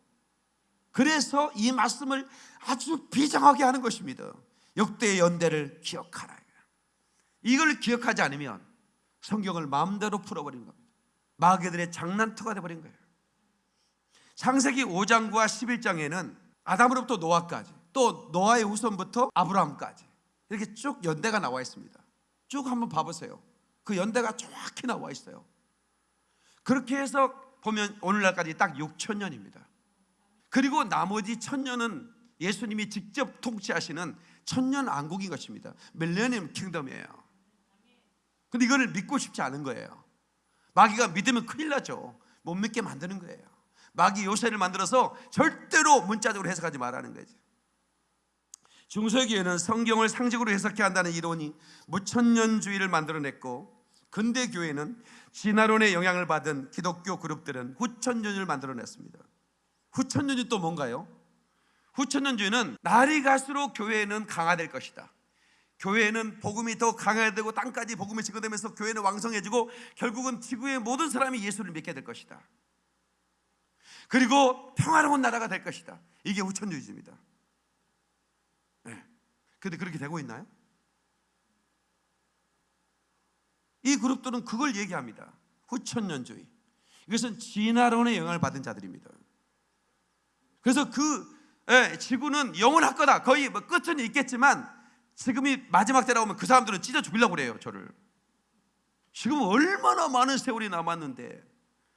그래서 이 말씀을 아주 비장하게 하는 것입니다. 역대의 연대를 기억하라. 이걸 기억하지 않으면 성경을 마음대로 풀어버리는 겁니다. 마귀들의 장난터가 되어버린 거예요. 창세기 5장과 11장에는 아담으로부터 노아까지 또 노아의 후손부터 아브라함까지 이렇게 쭉 연대가 나와 있습니다. 쭉 한번 봐보세요. 그 연대가 정확히 나와 있어요. 그렇게 해서 보면 오늘날까지 딱 6천 년입니다. 그리고 나머지 천 년은 예수님이 직접 통치하시는 천년 왕국인 것입니다. 밀레니엄 킹덤이에요. 근데 이거를 믿고 싶지 않은 거예요. 마귀가 믿으면 큰일 나죠. 못 믿게 만드는 거예요. 마귀 요새를 만들어서 절대로 문자적으로 해석하지 말라는 거죠. 중세기에는 성경을 상식으로 해석해야 한다는 이론이 무천년주의를 만들어냈고 근대 교회는 진화론의 영향을 받은 기독교 그룹들은 후천년을 만들어냈습니다. 후천년이 또 뭔가요? 후천년주의는 날이 갈수록 교회는 강화될 것이다. 교회는 복음이 더 강화되고 땅까지 복음이 증거되면서 교회는 왕성해지고 결국은 지구의 모든 사람이 예수를 믿게 될 것이다. 그리고 평화로운 나라가 될 것이다. 이게 후천주의입니다. 네. 근데 그렇게 되고 있나요? 이 그룹들은 그걸 얘기합니다. 후천년주의. 이것은 진화론의 영향을 받은 자들입니다. 그래서 그 예, 지구는 영원할 거다. 거의 뭐 끝은 있겠지만 지금이 마지막 때라고 하면 그 사람들은 찢어 죽이려고 그래요, 저를. 지금 얼마나 많은 세월이 남았는데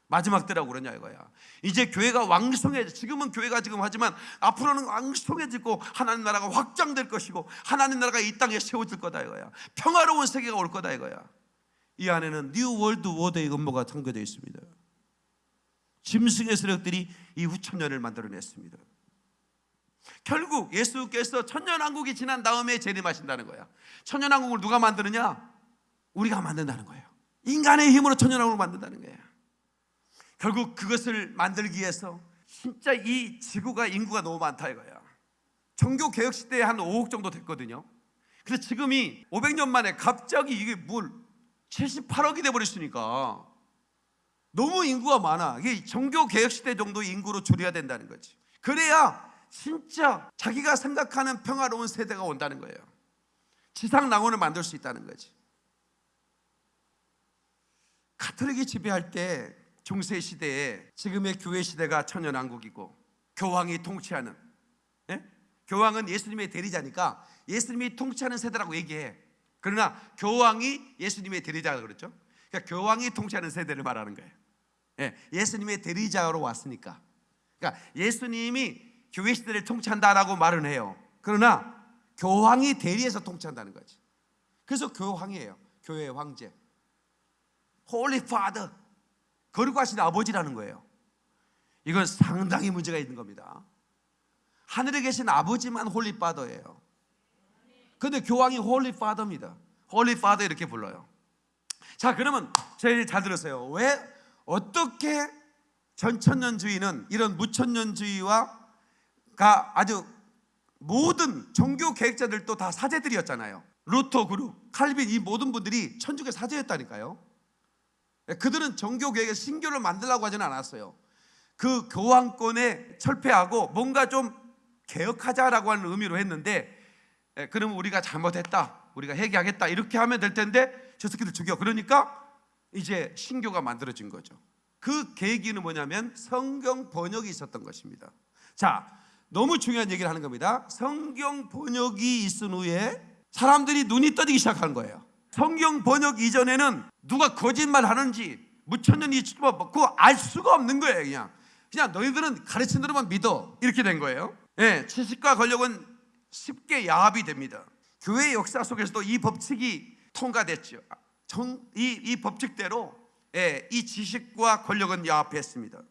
마지막 때라고 그러냐 이거야. 이제 교회가 왕성해. 지금은 교회가 지금 하지만 앞으로는 왕성해지고 하나님 나라가 확장될 것이고 하나님 나라가 이 땅에 세워질 거다 이거야. 평화로운 세계가 올 거다 이거야. 이 안에는 뉴 월드 워드의 음모가 담겨져 있습니다. 짐승의 세력들이 이 후천년을 만들어냈습니다. 결국 예수께서 천년왕국이 지난 다음에 재림하신다는 거야. 천년왕국을 누가 만드느냐? 우리가 만든다는 거예요. 인간의 힘으로 천년왕국을 만든다는 거예요. 결국 그것을 만들기 위해서 진짜 이 지구가 인구가 너무 많다 이거야. 종교 개혁 시대에 한 5억 정도 됐거든요. 그래서 지금이 500년 만에 갑자기 이게 뭘 78억이 돼 버렸으니까 너무 인구가 많아. 이게 종교 개혁 시대 정도 인구로 줄여야 된다는 거지. 그래야 진짜 자기가 생각하는 평화로운 세대가 온다는 거예요. 지상 낙원을 만들 수 있다는 거지. 가톨릭이 지배할 때 중세 시대에 지금의 교회 시대가 천연왕국이고 교황이 통치하는 예? 교황은 예수님의 대리자니까 예수님이 통치하는 세대라고 얘기해. 그러나 교황이 예수님의 대리자가 그랬죠. 그러니까 교황이 통치하는 세대를 말하는 거예요. 예, 예수님의 대리자로 왔으니까. 그러니까 예수님이 교회 시대를 통치한다라고 말은 해요. 그러나 교황이 대리해서 통치한다는 거지. 그래서 교황이에요. 교회의 황제. Holy Father. 거룩하신 아버지라는 거예요. 이건 상당히 문제가 있는 겁니다. 하늘에 계신 아버지만 Holy Father예요. 근데 교황이 Holy Father입니다. Holy Father 이렇게 불러요. 자, 그러면 저희 잘 들으세요. 왜 어떻게 전천년주의는 이런 무천년주의와가 아주 모든 종교 계획자들도 다 사제들이었잖아요. 루터 그룹, 칼빈 이 모든 분들이 천주교 사제였다니까요. 그들은 종교 계획에 신교를 만들라고 하지는 않았어요. 그 교황권에 철폐하고 뭔가 좀 개혁하자라고 하는 의미로 했는데 예, 그러면 우리가 잘못했다. 우리가 회개하겠다. 이렇게 하면 될 텐데 저 새끼들 죽여. 그러니까 이제 신교가 만들어진 거죠. 그 계기는 뭐냐면 성경 번역이 있었던 것입니다. 자, 너무 중요한 얘기를 하는 겁니다. 성경 번역이 있은 후에 사람들이 눈이 떠지기 시작한 거예요. 성경 번역 이전에는 누가 거짓말 하는지 무천년이 뭐 그거 알 수가 없는 거예요, 그냥. 그냥 너희들은 가르친 대로만 믿어. 이렇게 된 거예요. 예, 지식과 권력은 쉽게 야합이 됩니다. 교회 역사 속에서도 이 법칙이 통과됐죠. 정, 이, 이 법칙대로 예, 이 지식과 권력은 야합했습니다.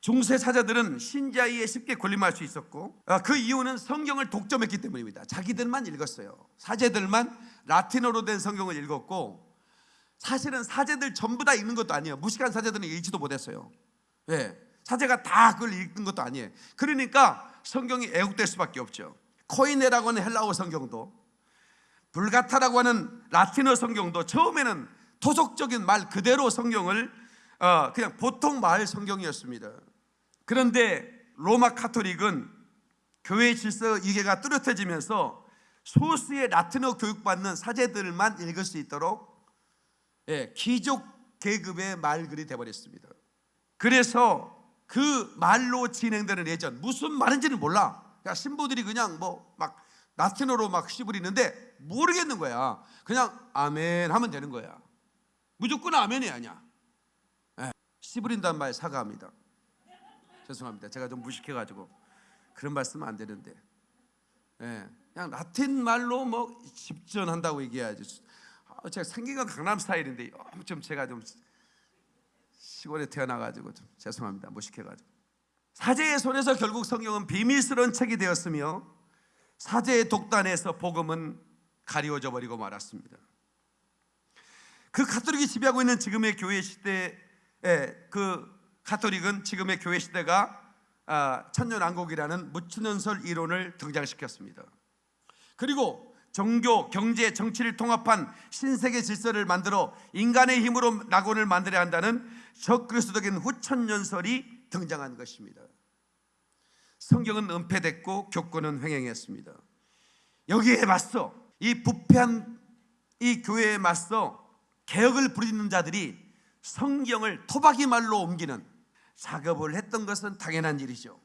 중세 사자들은 신자위에 쉽게 군림할 수 있었고 아, 그 이유는 성경을 독점했기 때문입니다. 자기들만 읽었어요. 사제들만 라틴어로 된 성경을 읽었고 사실은 사제들 전부 다 읽는 것도 아니에요. 무식한 사제들은 읽지도 못했어요. 예, 사제가 다 그걸 읽는 것도 아니에요. 그러니까 성경이 애국될 수밖에 없죠. 코이네라고 하는 헬라어 성경도 불가타라고 하는 라틴어 성경도 처음에는 토속적인 말 그대로 성경을 어, 그냥 보통 말 성경이었습니다. 그런데 로마 카톨릭은 교회 질서 이해가 뚜렷해지면서 소수의 라틴어 교육받는 사제들만 읽을 수 있도록 예, 귀족 계급의 말글이 되어버렸습니다. 그래서 그 말로 진행되는 예전 무슨 말인지는 몰라. 그러니까 신부들이 그냥 뭐 막 라틴어로 막 시부리는데 모르겠는 거야. 그냥 아멘 하면 되는 거야. 무조건 아멘이 아니야. 예, 시부린다는 말 사과합니다. 죄송합니다. 제가 좀 무식해가지고 그런 말씀은 안 되는데. 예, 그냥 라틴 말로 뭐 집전한다고 얘기해야지. 아, 제가 생기가 강남 스타일인데 어, 좀 제가 좀 시골에 태어나가지고 좀 죄송합니다. 무식해가지고. 사제의 손에서 결국 성경은 비밀스러운 책이 되었으며 사제의 독단에서 복음은 가리워져 버리고 말았습니다. 그 가톨릭이 지배하고 있는 지금의 교회 시대에 그 가톨릭은 지금의 교회 시대가 아, 천년왕국이라는 무천년설 이론을 등장시켰습니다. 그리고 종교, 경제, 정치를 통합한 신세계 질서를 만들어 인간의 힘으로 낙원을 만들어야 한다는 적그리스도적인 후천년설이 등장한 것입니다. 성경은 은폐됐고 교권은 횡행했습니다. 여기에 맞서 이 부패한 이 교회에 맞서 개혁을 부리는 자들이 성경을 토박이 말로 옮기는 작업을 했던 것은 당연한 일이죠.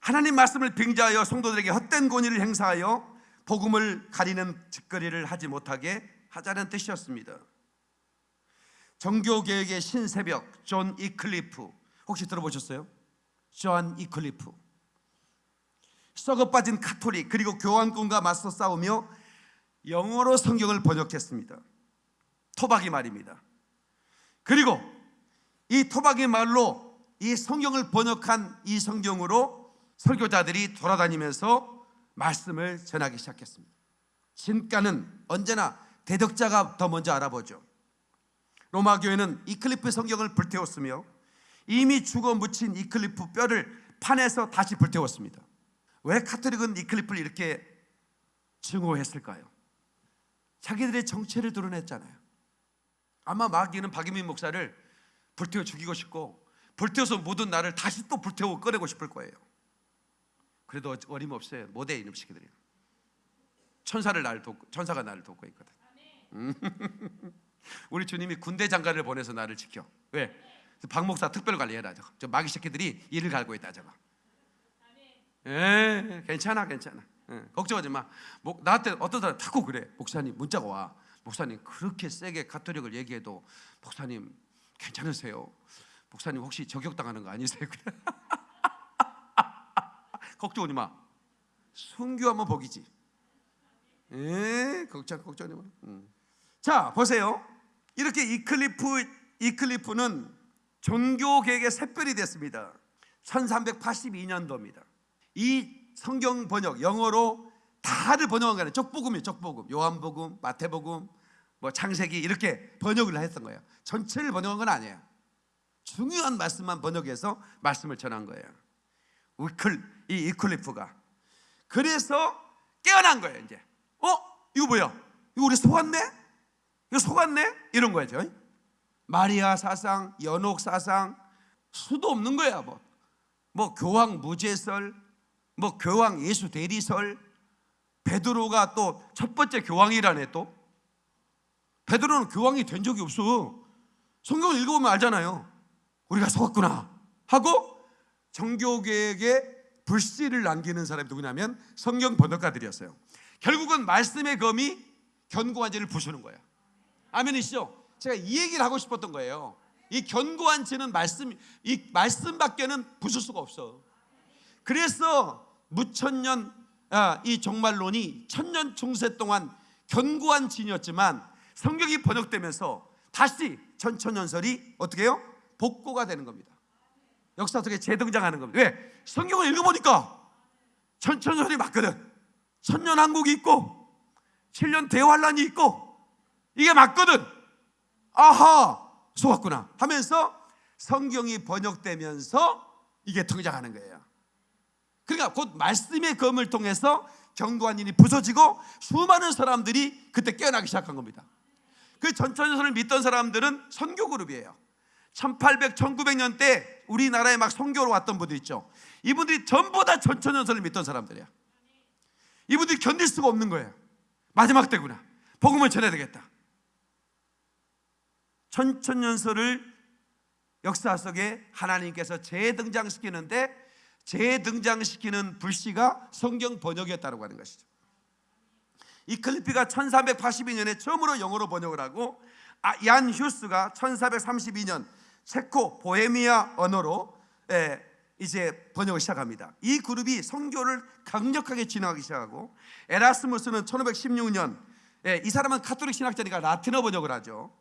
하나님 말씀을 빙자하여 성도들에게 헛된 권위를 행사하여 복음을 가리는 짓거리를 하지 못하게 하자는 뜻이었습니다. 종교개혁의 신새벽 존 위클리프 혹시 들어보셨어요? 존 위클리프 썩어 빠진 카톨릭 그리고 교황권과 맞서 싸우며 영어로 성경을 번역했습니다. 토박이 말입니다. 그리고 이 토박이 말로 이 성경을 번역한 이 성경으로 설교자들이 돌아다니면서 말씀을 전하기 시작했습니다. 진가는 언제나 대덕자가 더 먼저 알아보죠. 로마 교회는 이클리프 성경을 불태웠으며 이미 죽어 묻힌 이클리프 뼈를 판에서 다시 불태웠습니다. 왜 카톨릭은 이클리프를 이렇게 증오했을까요? 자기들의 정체를 드러냈잖아요. 아마 마귀는 박유민 목사를 불태워 죽이고 싶고 불태워서 모든 나를 다시 또 불태워 꺼내고 싶을 거예요. 그래도 어림없어요. 못해 이놈 새끼들이. 천사를 나를 돕고 천사가 나를 돕고 있거든. 음. 우리 주님이 군대 장관을 보내서 나를 지켜. 왜? 박 목사 특별 관리해라 저거. 저 마귀 새끼들이 일을 갈고 있다 저거. 예, 괜찮아, 괜찮아. 예, 걱정하지 마. 목, 나한테 어떤 사람 자꾸 그래. 목사님 문자가 와. 목사님 그렇게 세게 가톨릭을 얘기해도 목사님 괜찮으세요? 목사님 혹시 저격당하는 거 아니세요? 걱정하지 마. 순교하면 복이지. 예, 걱정 걱정하지 마. 음. 자, 보세요. 이렇게 이클리프 이클리프는 종교 개혁의 샛별이 됐습니다. 1382년도입니다. 이 성경 번역 영어로 다를 번역한 거예요. 족복음이에요. 족복음. 요한복음, 마태복음, 뭐 창세기 이렇게 번역을 했던 거예요. 전체를 번역한 건 아니에요. 중요한 말씀만 번역해서 말씀을 전한 거예요. 위클 이 이클리프가 그래서 깨어난 거예요. 이제 어 이거 뭐야? 이거 우리 속았네? 이거 속았네? 이런 거죠. 마리아 사상, 연옥 사상 수도 없는 거야. 뭐, 뭐 교황 무죄설, 뭐 교황 예수 대리설, 베드로가 또 첫 번째 교황이라네 또. 베드로는 교황이 된 적이 없어. 성경을 읽어보면 알잖아요. 우리가 속았구나 하고 정교계에게 불씨를 남기는 사람이 누구냐면 성경 번역가들이었어요. 결국은 말씀의 검이 견고한 죄를 부수는 거예요. 아멘이시죠? 제가 이 얘기를 하고 싶었던 거예요. 이 견고한 죄는 말씀, 이 말씀밖에는 부술 수가 없어. 그래서 무천년 아, 이 종말론이 천년 중세 동안 견고한 진이었지만 성경이 번역되면서 다시 천천연설이 어떻게 해요? 복고가 되는 겁니다. 역사 속에 재등장하는 겁니다. 왜? 성경을 읽어보니까 천천설이 맞거든. 천년왕국이 있고 7년 대환란이 있고 이게 맞거든. 아하 속았구나 하면서 성경이 번역되면서 이게 등장하는 거예요. 그러니까 곧 말씀의 검을 통해서 경고한인이 부서지고 수많은 사람들이 그때 깨어나기 시작한 겁니다. 그 전천연설을 믿던 사람들은 선교 그룹이에요. 1800, 1900년 때 우리나라에 막 선교로 왔던 분들 있죠. 이분들이 전부 다 전천연설을 믿던 사람들이야. 이분들이 견딜 수가 없는 거예요. 마지막 때구나. 복음을 전해야 되겠다. 천천연설을 역사 속에 하나님께서 재등장시키는데 재등장시키는 불씨가 성경 번역이었다고 하는 것이죠. 이 클리피가 1382년에 처음으로 영어로 번역을 하고 아, 얀 휴스가 1432년 체코 보헤미아 언어로 예, 이제 번역을 시작합니다. 이 그룹이 성교를 강력하게 진행하기 시작하고 에라스무스는 1516년 예, 이 사람은 카톨릭 신학자니까 라틴어 번역을 하죠.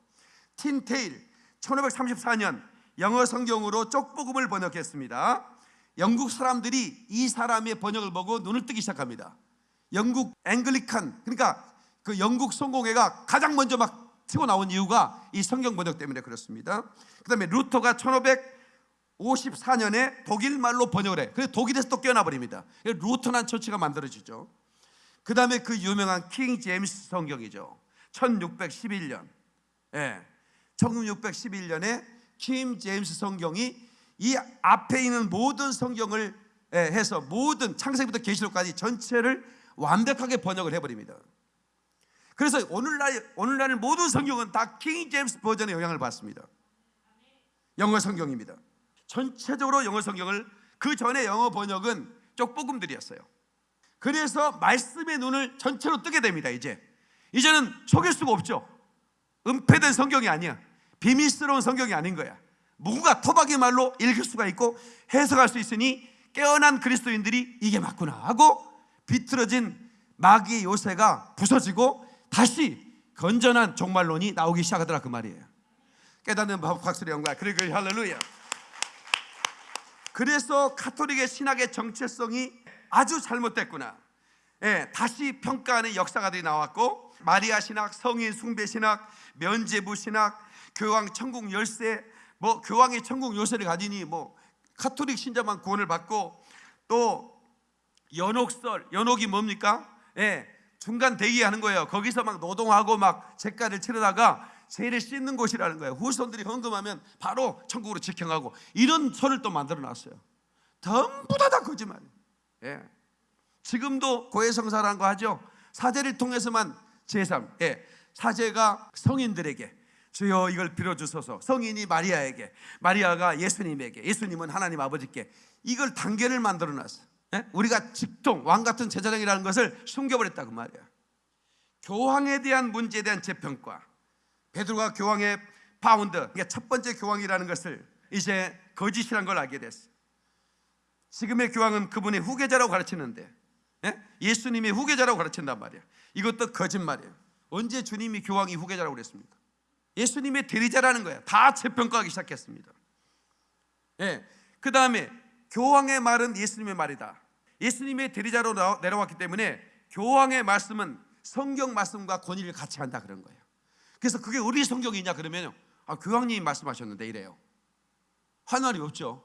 틴데일 1534년 영어 성경으로 쪽복음을 번역했습니다. 영국 사람들이 이 사람의 번역을 보고 눈을 뜨기 시작합니다. 영국 Anglican 그러니까 그 영국 성공회가 가장 먼저 막 튀고 나온 이유가 이 성경 번역 때문에 그렇습니다. 그다음에 루터가 1554년에 독일 말로 번역을 해. 그래서 독일에서 또 깨어나 버립니다. Lutheran Church가 만들어지죠. 그다음에 그 유명한 킹 제임스 성경이죠. 1611년. 예. 1611년에 킹 제임스 성경이 이 앞에 있는 모든 성경을 예, 해서 모든 창세기부터 계시록까지 전체를 완벽하게 번역을 해버립니다. 그래서 오늘날 오늘날 모든 성경은 다 킹 제임스 버전의 영향을 받습니다. 영어 성경입니다. 전체적으로 영어 성경을 그 전에 영어 번역은 쪽복음들이었어요. 그래서 말씀의 눈을 전체로 뜨게 됩니다. 이제 이제는 속일 수가 없죠. 은폐된 성경이 아니야. 비밀스러운 성경이 아닌 거야. 누구가 토박이 말로 읽을 수가 있고 해석할 수 있으니 깨어난 그리스도인들이 이게 맞구나 하고 비틀어진 마귀의 요새가 부서지고 다시 건전한 종말론이 나오기 시작하더라 그 말이에요. 깨닫는 박수리 영광. 그리고 할렐루야. 그래서 카톨릭의 신학의 정체성이 아주 잘못됐구나. 예, 다시 평가하는 역사가들이 나왔고 마리아 신학, 성인 숭배 신학, 면제부 신학, 교황 천국 열쇠, 뭐 교황이 천국 요새를 가지니 뭐 카톨릭 신자만 구원을 받고 또 연옥설, 연옥이 뭡니까? 예, 중간 대기하는 거예요. 거기서 막 노동하고 막 재가를 치르다가 세를 씻는 곳이라는 거예요. 후손들이 헌금하면 바로 천국으로 직행하고 이런 설을 또 만들어 놨어요. 전부 다 다 거짓말이에요. 예. 지금도 고해성사라는 거 하죠. 사제를 통해서만 죄 사함, 예. 사제가 성인들에게 주여 이걸 빌어주소서. 성인이 마리아에게 마리아가 예수님에게 예수님은 하나님 아버지께 이걸 단계를 만들어 놨어요 예? 우리가 직통 왕 같은 제사장이라는 것을 숨겨버렸다 그 말이야. 교황에 대한 문제에 대한 재평가. 베드로가 교황의 founder 그러니까 첫 번째 교황이라는 것을 이제 거짓이란 걸 알게 됐어. 지금의 교황은 그분의 후계자라고 가르치는데 예? 예수님의 후계자라고 가르친단 말이야. 이것도 거짓말이에요 언제 주님이 교황이 후계자라고 그랬습니까? 예수님의 대리자라는 거야. 다 재평가하기 시작했습니다. 예. 그 다음에 교황의 말은 예수님의 말이다. 예수님의 대리자로 내려왔기 때문에 교황의 말씀은 성경 말씀과 권위를 같이 한다 그런 거예요. 그래서 그게 우리 성경이냐 그러면 아, 교황님이 말씀하셨는데 이래요. 환환이 없죠.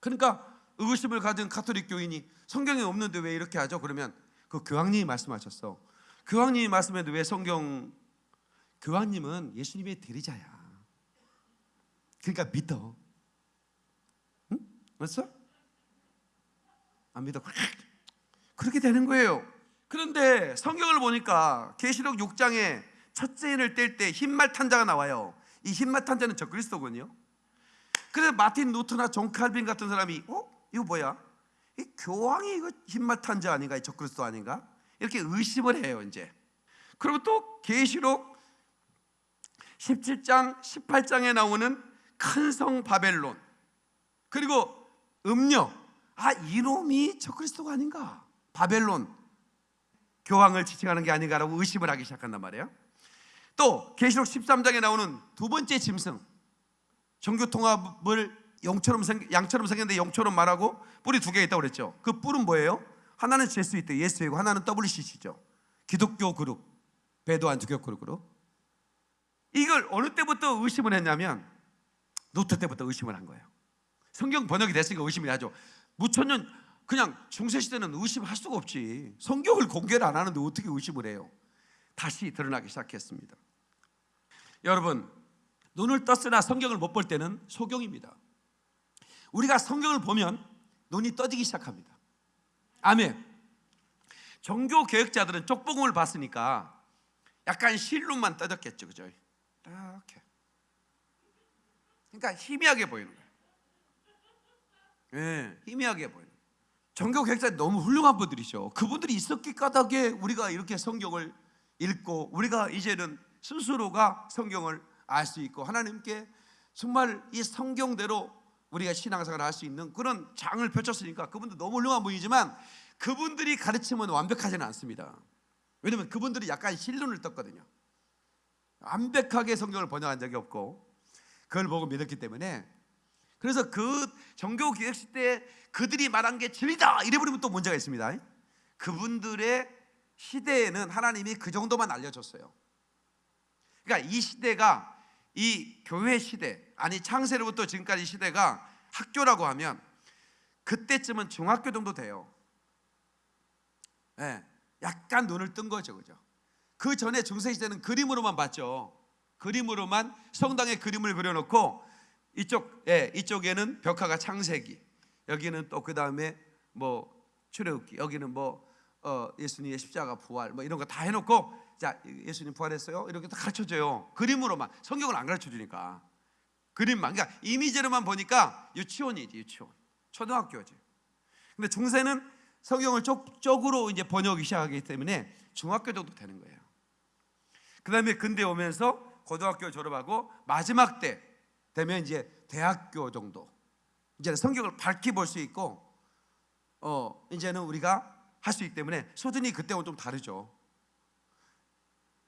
그러니까 의구심을 가진 카톨릭 교인이 성경에 없는데 왜 이렇게 하죠? 그러면 그 교황님이 말씀하셨어. 교황님이 말씀했는데 왜 성경 교황님은 예수님의 대리자야. 그러니까 믿어. 응? 맞어? 안 믿어. 그렇게 되는 거예요. 그런데 성경을 보니까 계시록 6장에 첫째 인을 뗄 때 흰말 탄자가 나와요. 이 흰말 탄자는 적그리스도군요. 그래서 마틴 루터나 존 칼빈 같은 사람이 어? 이거 뭐야? 이 교황이 이거 흰말 탄자 아닌가? 이 적그리스도 아닌가? 이렇게 의심을 해요, 이제. 그리고 또 계시록 17장, 18장에 나오는 큰 성 바벨론 그리고 음녀 아 이놈이 적그리스도가 아닌가? 바벨론. 교황을 지칭하는 게 아닌가라고 의심을 하기 시작한단 말이에요. 또 계시록 13장에 나오는 두 번째 짐승. 종교 통합을 용처럼 생 양처럼 생겼는데 용처럼 말하고 뿔이 두 개 있다고 그랬죠. 그 뿔은 뭐예요? 하나는 Jesuit 예수회고 하나는 WCC죠. 기독교 그룹 배도한 종교 그룹으로 이걸 어느 때부터 의심을 했냐면 루터 때부터 의심을 한 거예요. 성경 번역이 됐으니까 의심이 하죠. 무천년 그냥 중세 시대는 의심할 수가 없지. 성경을 공개를 안 하는데 어떻게 의심을 해요? 다시 드러나기 시작했습니다. 여러분 눈을 떴으나 성경을 못 볼 때는 소경입니다. 우리가 성경을 보면 눈이 떠지기 시작합니다. 아멘. 종교 개혁자들은 쪽복음을 봤으니까 약간 실눈만 떠졌겠죠, 그죠? 이렇게. 그러니까 희미하게 보이는 거예요. 예, 희미하게 보이는. 종교 개혁자 너무 훌륭한 분들이죠. 그분들이 있었기 까닭에 우리가 이렇게 성경을 읽고 우리가 이제는 스스로가 성경을 알 수 있고 하나님께 정말 이 성경대로 우리가 신앙생활을 할 수 있는 그런 장을 펼쳤으니까 그분도 너무 훌륭한 분이지만 그분들이 가르침은 완벽하지는 않습니다. 왜냐면 그분들이 약간 실눈을 떴거든요. 완벽하게 성경을 번역한 적이 없고 그걸 보고 믿었기 때문에 그래서 그 정교 기획 시대에 그들이 말한 게 진리다 이래버리면 또 문제가 있습니다. 그분들의 시대에는 하나님이 그 정도만 알려줬어요. 그러니까 이 시대가 이 교회 시대 아니 창세로부터 지금까지 시대가 학교라고 하면 그때쯤은 중학교 정도 돼요. 예, 약간 눈을 뜬 거죠, 그죠? 그 전에 중세 시대는 그림으로만 봤죠. 그림으로만 성당에 그림을 그려놓고 이쪽, 예, 이쪽에는 벽화가 창세기, 여기는 또 그 다음에 뭐 출애굽기, 여기는 뭐 어, 예수님의 십자가 부활, 뭐 이런 거 다 해놓고 자 예수님 부활했어요 이렇게 다 가르쳐줘요. 그림으로만 성경을 안 가르쳐주니까 그림만, 그러니까 이미지로만 보니까 유치원이지 유치원, 초등학교지. 근데 중세는 성경을 쪽 쪽으로 이제 번역이 시작하기 때문에 중학교 정도 되는 거예요. 그 다음에 근대 오면서 고등학교 졸업하고 마지막 때 되면 이제 대학교 정도 이제 성경을 밝히 볼 수 있고 어 이제는 우리가 할 수 있기 때문에 수준이 그때와 좀 다르죠.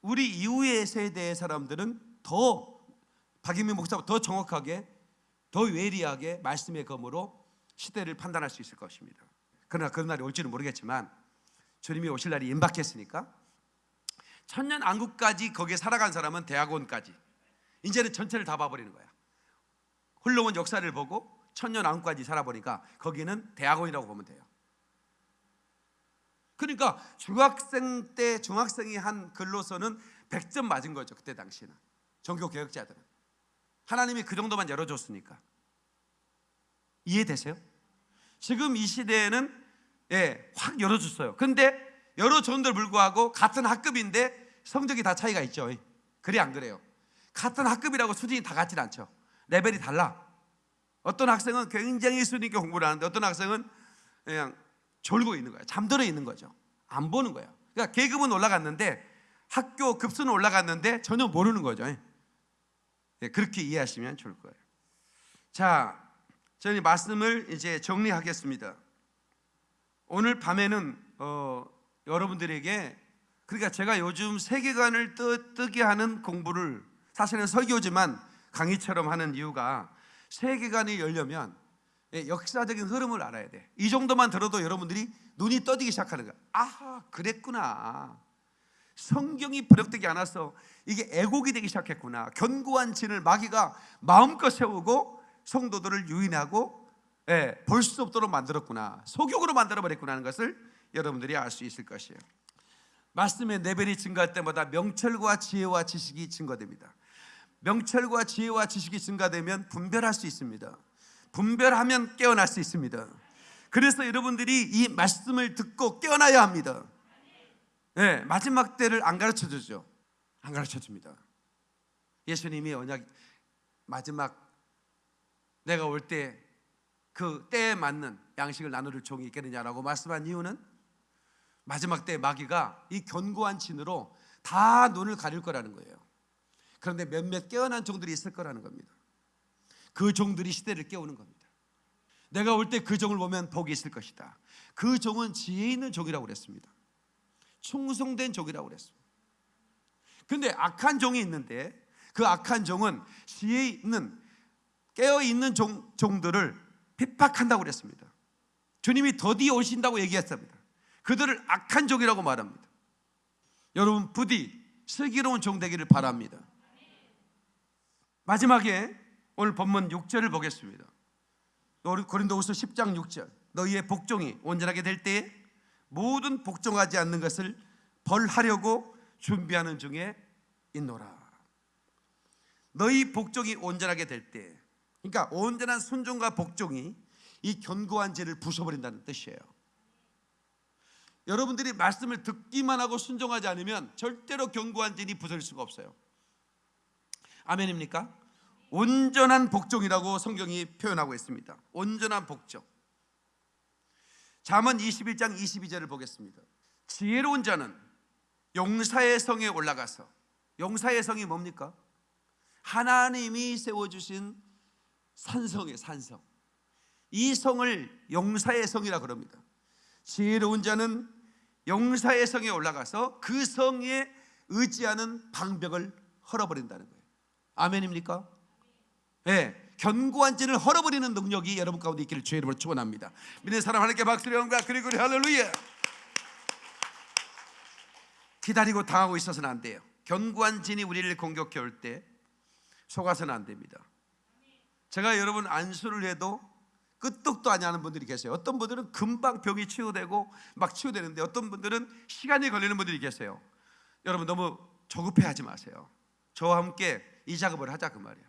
우리 이후의 세대의 사람들은 더 박인민 목사가 더 정확하게 더 외리하게 말씀의 검으로 시대를 판단할 수 있을 것입니다. 그러나 그런 날이 올지는 모르겠지만 주님이 오실 날이 임박했으니까 천년 안국까지 거기에 살아간 사람은 대학원까지 이제는 전체를 다 봐버리는 거야. 흘러온 역사를 보고 천년 안국까지 살아보니까 거기는 대학원이라고 보면 돼요. 그러니까 중학생 때 중학생이 한 글로서는 100점 맞은 거죠. 그때 당시는 종교 개혁자들은 하나님이 그 정도만 열어줬으니까 이해되세요? 지금 이 시대에는 예, 확 열어줬어요. 근데 열어줬는데도 불구하고 같은 학급인데 성적이 다 차이가 있죠. 그래 안 그래요? 같은 학급이라고 수준이 다 같진 않죠. 레벨이 달라. 어떤 학생은 굉장히 수준 있게 공부를 하는데 어떤 학생은 그냥 졸고 있는 거예요. 잠들어 있는 거죠. 안 보는 거예요. 그러니까 계급은 올라갔는데 학교 급수는 올라갔는데 전혀 모르는 거죠. 예, 그렇게 이해하시면 좋을 거예요. 자, 저희 말씀을 이제 정리하겠습니다. 오늘 밤에는 어, 여러분들에게 그러니까 제가 요즘 세계관을 뜨, 뜨게 하는 공부를 사실은 설교지만 강의처럼 하는 이유가 세계관이 열려면 예, 역사적인 흐름을 알아야 돼. 이 정도만 들어도 여러분들이 눈이 떠지기 시작하는 거야. 아, 그랬구나. 성경이 번역되지 않아서 이게 애곡이 되기 시작했구나. 견고한 진을 마귀가 마음껏 세우고 성도들을 유인하고 예, 볼수 없도록 만들었구나. 소경으로 만들어 버렸구나 하는 것을 여러분들이 알 수 있을 것이에요. 말씀의 레벨이 증가할 때마다 명철과 지혜와 지식이 증가됩니다. 명철과 지혜와 지식이 증가되면 분별할 수 있습니다. 분별하면 깨어날 수 있습니다. 그래서 여러분들이 이 말씀을 듣고 깨어나야 합니다. 네, 마지막 때를 안 가르쳐 주죠. 안 가르쳐 줍니다. 예수님이 언약 마지막 내가 올 때 그 때에 맞는 양식을 나누를 종이 있겠느냐라고 말씀한 이유는 마지막 때 마귀가 이 견고한 진으로 다 눈을 가릴 거라는 거예요. 그런데 몇몇 깨어난 종들이 있을 거라는 겁니다. 그 종들이 시대를 깨우는 겁니다. 내가 올 때 그 종을 보면 복이 있을 것이다. 그 종은 지혜 있는 종이라고 그랬습니다. 충성된 종이라고 그랬습니다. 근데 악한 종이 있는데 그 악한 종은 지혜 있는 깨어 있는 종, 종들을 핍박한다고 그랬습니다. 주님이 더디 오신다고 얘기했습니다. 그들을 악한 종이라고 말합니다. 여러분 부디 슬기로운 종 되기를 바랍니다. 마지막에 오늘 본문 6절을 보겠습니다. 고린도후서 10장 6절. 너희의 복종이 온전하게 될 때에 모든 복종하지 않는 것을 벌하려고 준비하는 중에 있노라. 너희 복종이 온전하게 될 때, 그러니까 온전한 순종과 복종이 이 견고한 죄를 부숴버린다는 뜻이에요. 여러분들이 말씀을 듣기만 하고 순종하지 않으면 절대로 견고한 죄이 부서질 수가 없어요. 아멘입니까? 온전한 복종이라고 성경이 표현하고 있습니다. 온전한 복종. 잠언 21장 22절을 보겠습니다. 지혜로운 자는 용사의 성에 올라가서 용사의 성이 뭡니까? 하나님이 세워주신 산성의 산성. 이 성을 용사의 성이라 그럽니다. 지혜로운 자는 용사의 성에 올라가서 그 성에 의지하는 방벽을 헐어버린다는 거예요. 아멘입니까? 예. 네, 견고한 진을 헐어버리는 능력이 여러분 가운데 있기를 주의 이름으로 축원합니다. 믿는 사람 하나님께 박수를 영광 그리고 할렐루야. 기다리고 당하고 있어서는 안 돼요. 견고한 진이 우리를 공격해 올 때 속아서는 안 됩니다. 제가 여러분 안수를 해도 끄떡도 안 하는 분들이 계세요. 어떤 분들은 금방 병이 치유되고 막 치유되는데 어떤 분들은 시간이 걸리는 분들이 계세요. 여러분 너무 조급해하지 마세요. 저와 함께 이 작업을 하자 그 말이야.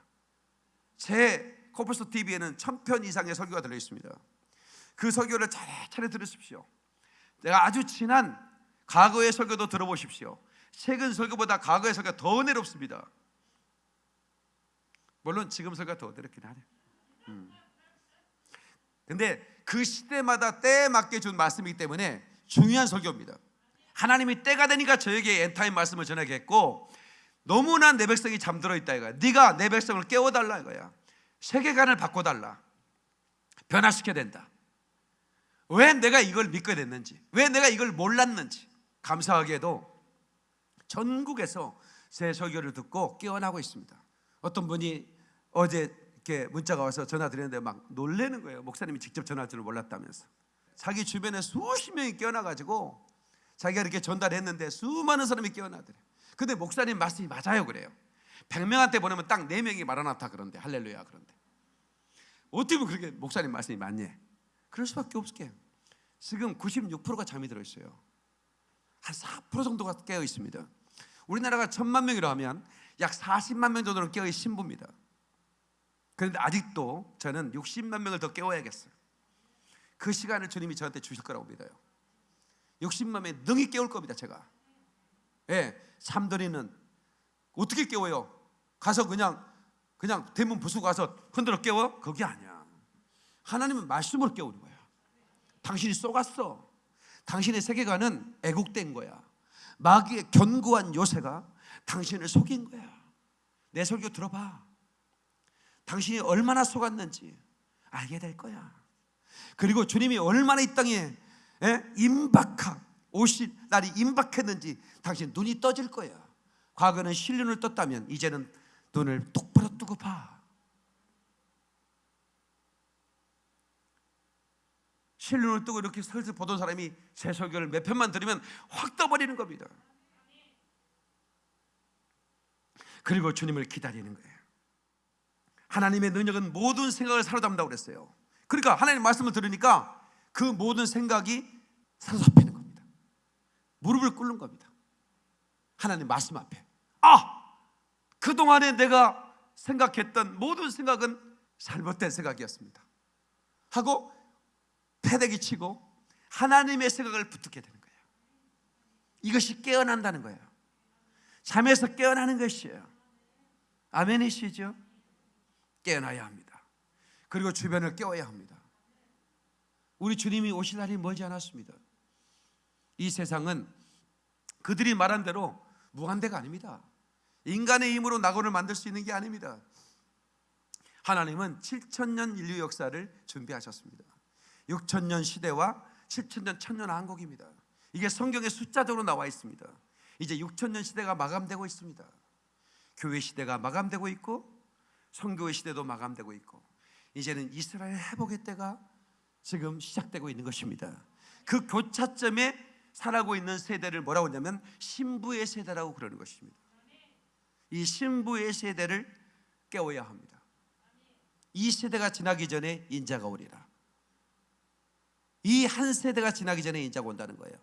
제 코뿔소 TV에는 천편 이상의 설교가 들어 있습니다. 그 설교를 차례차례 들으십시오. 내가 아주 친한 과거의 설교도 들어보십시오. 최근 설교보다 과거의 설교가 더 은혜롭습니다. 물론 지금 설교가 더 은혜롭긴 하네. 음. 근데 그 시대마다 때에 맞게 준 말씀이기 때문에 중요한 설교입니다. 하나님이 때가 되니까 저에게 end time 말씀을 전하겠고 너무나 내 백성이 잠들어 있다 이거야. 네가 내 백성을 깨워달라 이거야. 세계관을 바꿔달라. 변화시켜야 된다. 왜 내가 이걸 믿게 됐는지, 왜 내가 이걸 몰랐는지 감사하게도 전국에서 제 설교를 듣고 깨어나고 있습니다. 어떤 분이 어제 이렇게 문자가 와서 전화 드렸는데 막 놀래는 거예요. 목사님이 직접 전화할 줄 몰랐다면서. 자기 주변에 수십 명이 깨어나가지고 자기가 이렇게 전달했는데 수많은 사람이 깨어나더래. 근데 목사님 말씀이 맞아요 그래요. 100명한테 보내면 딱 4명이 말아놨다 그런데 할렐루야 그런데 어떻게 보면 그렇게 목사님 말씀이 맞니? 그럴 수밖에 없게 지금 96%가 잠이 들어 있어요 한 4% 정도가 깨어 있습니다 우리나라가 천만 명이라 하면 약 40만 명 정도는 깨어 있는 신부입니다 그런데 아직도 저는 60만 명을 더 깨워야겠어요 그 시간을 주님이 저한테 주실 거라고 믿어요 60만 명이 능히 깨울 겁니다 제가 예, 삼돌이는 어떻게 깨워요? 가서 그냥 그냥 대문 부수고 가서 흔들어 깨워? 그게 아니야. 하나님은 말씀으로 깨우는 거야. 당신이 쏘갔어. 당신의 세계관은 애국된 거야. 마귀의 견고한 요새가 당신을 속인 거야. 내 설교 들어봐. 당신이 얼마나 속았는지 알게 될 거야. 그리고 주님이 얼마나 이 땅에 임박한 오신 날이 임박했는지 당신 눈이 떠질 거야. 과거는 실눈을 떴다면 이제는 눈을 똑바로 뜨고 봐. 실눈을 뜨고 이렇게 슬슬 보던 사람이 제 설교를 몇 편만 들으면 확 떠버리는 겁니다. 그리고 주님을 기다리는 거예요. 하나님의 능력은 모든 생각을 사로잡는다고 그랬어요. 그러니까 하나님 말씀을 들으니까 그 모든 생각이 사로잡히는 거예요. 무릎을 꿇는 겁니다. 하나님 말씀 앞에. 아! 그동안에 내가 생각했던 모든 생각은 잘못된 생각이었습니다. 하고 패대기 치고 하나님의 생각을 붙들게 되는 거예요. 이것이 깨어난다는 거예요. 잠에서 깨어나는 것이에요. 아멘이시죠? 깨어나야 합니다. 그리고 주변을 깨워야 합니다. 우리 주님이 오실 날이 멀지 않았습니다. 이 세상은 그들이 말한 대로 무한대가 아닙니다. 인간의 힘으로 낙원을 만들 수 있는 게 아닙니다. 하나님은 7천년 인류 역사를 준비하셨습니다. 6천년 시대와 7천년 천년 한국입니다. 이게 성경에 숫자적으로 나와 있습니다. 이제 6천년 시대가 마감되고 있습니다. 교회 시대가 마감되고 있고 선교의 시대도 마감되고 있고 이제는 이스라엘 회복의 때가 지금 시작되고 있는 것입니다. 그 교차점에 살아고 있는 세대를 뭐라고 하냐면 신부의 세대라고 그러는 것입니다. 이 신부의 세대를 깨워야 합니다. 이 세대가 지나기 전에 인자가 오리라. 이 한 세대가 지나기 전에 인자가 온다는 거예요.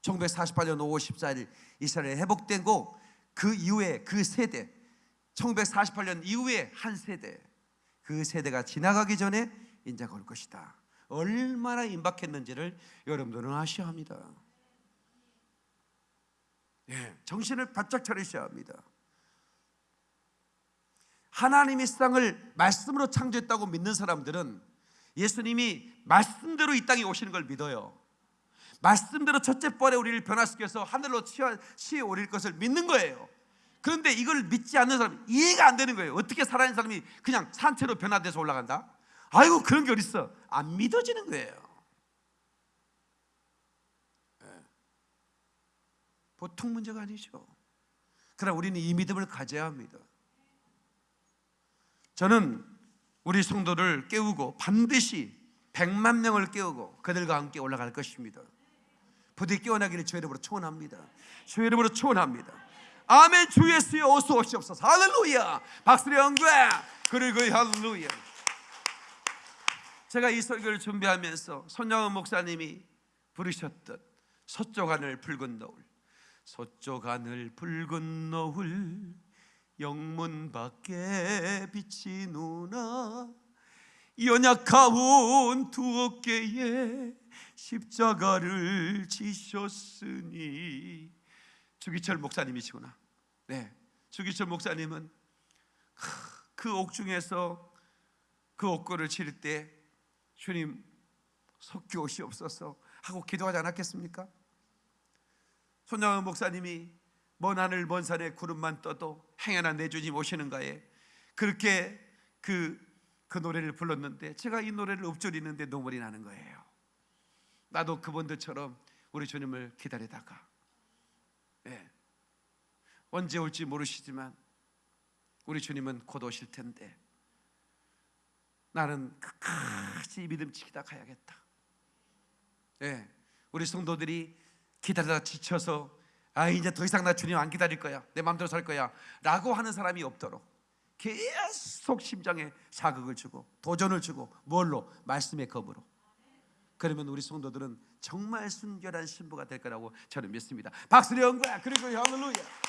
1948년 5월 14일 이스라엘 회복되고 그 이후에 그 세대 1948년 이후에 한 세대 그 세대가 지나가기 전에 인자가 올 것이다. 얼마나 임박했는지를 여러분들은 아셔야 합니다. 예, 정신을 바짝 차리셔야 합니다. 하나님이 세상을 말씀으로 창조했다고 믿는 사람들은 예수님이 말씀대로 이 땅에 오시는 걸 믿어요. 말씀대로 첫째 번에 우리를 변화시켜서 하늘로 치어, 오릴 것을 믿는 거예요. 그런데 이걸 믿지 않는 사람 이해가 안 되는 거예요. 어떻게 살아있는 사람이 그냥 산채로 변화돼서 올라간다? 아이고 그런 게 어딨어? 안 믿어지는 거예요. 예. 보통 문제가 아니죠. 그러나 우리는 이 믿음을 가져야 합니다. 저는 우리 성도를 깨우고 반드시 100만 명을 깨우고 그들과 함께 올라갈 것입니다. 부디 깨어나기를 주의 이름으로 초원합니다. 주의 이름으로 초원합니다. 아멘 주 예수여 어서 오시옵소서. 할렐루야. 박수의 영광. 그리고 할렐루야. 제가 이 설교를 준비하면서 손영은 목사님이 부르셨던 서쪽 하늘 붉은 노을 서쪽 하늘 붉은 노을 영문 밖에 빛이 누나 연약하온 두 어깨에 십자가를 지셨으니 주기철 목사님이시구나. 네, 주기철 목사님은 그 옥중에서 그 옥고를 치를 때 주님 석교시옵소서 하고 기도하지 않았겠습니까? 손양은 목사님이 먼 하늘 먼 산에 구름만 떠도 행여나 내 주님 오시는가에 그렇게 그, 그 노래를 불렀는데 제가 이 노래를 읊조리는데 눈물이 나는 거예요 나도 그분들처럼 우리 주님을 기다리다가 네. 언제 올지 모르시지만 우리 주님은 곧 오실 텐데 나는 끝까지 믿음 지키다 가야겠다. 네. 우리 성도들이 기다리다 지쳐서 아 이제 더 이상 나 주님 안 기다릴 거야 내 마음대로 살 거야 라고 하는 사람이 없도록 계속 심장에 자극을 주고 도전을 주고 뭘로 말씀의 겁으로 그러면 우리 성도들은 정말 순결한 신부가 될 거라고 저는 믿습니다. 박수를 연구야. 그리고 할렐루야.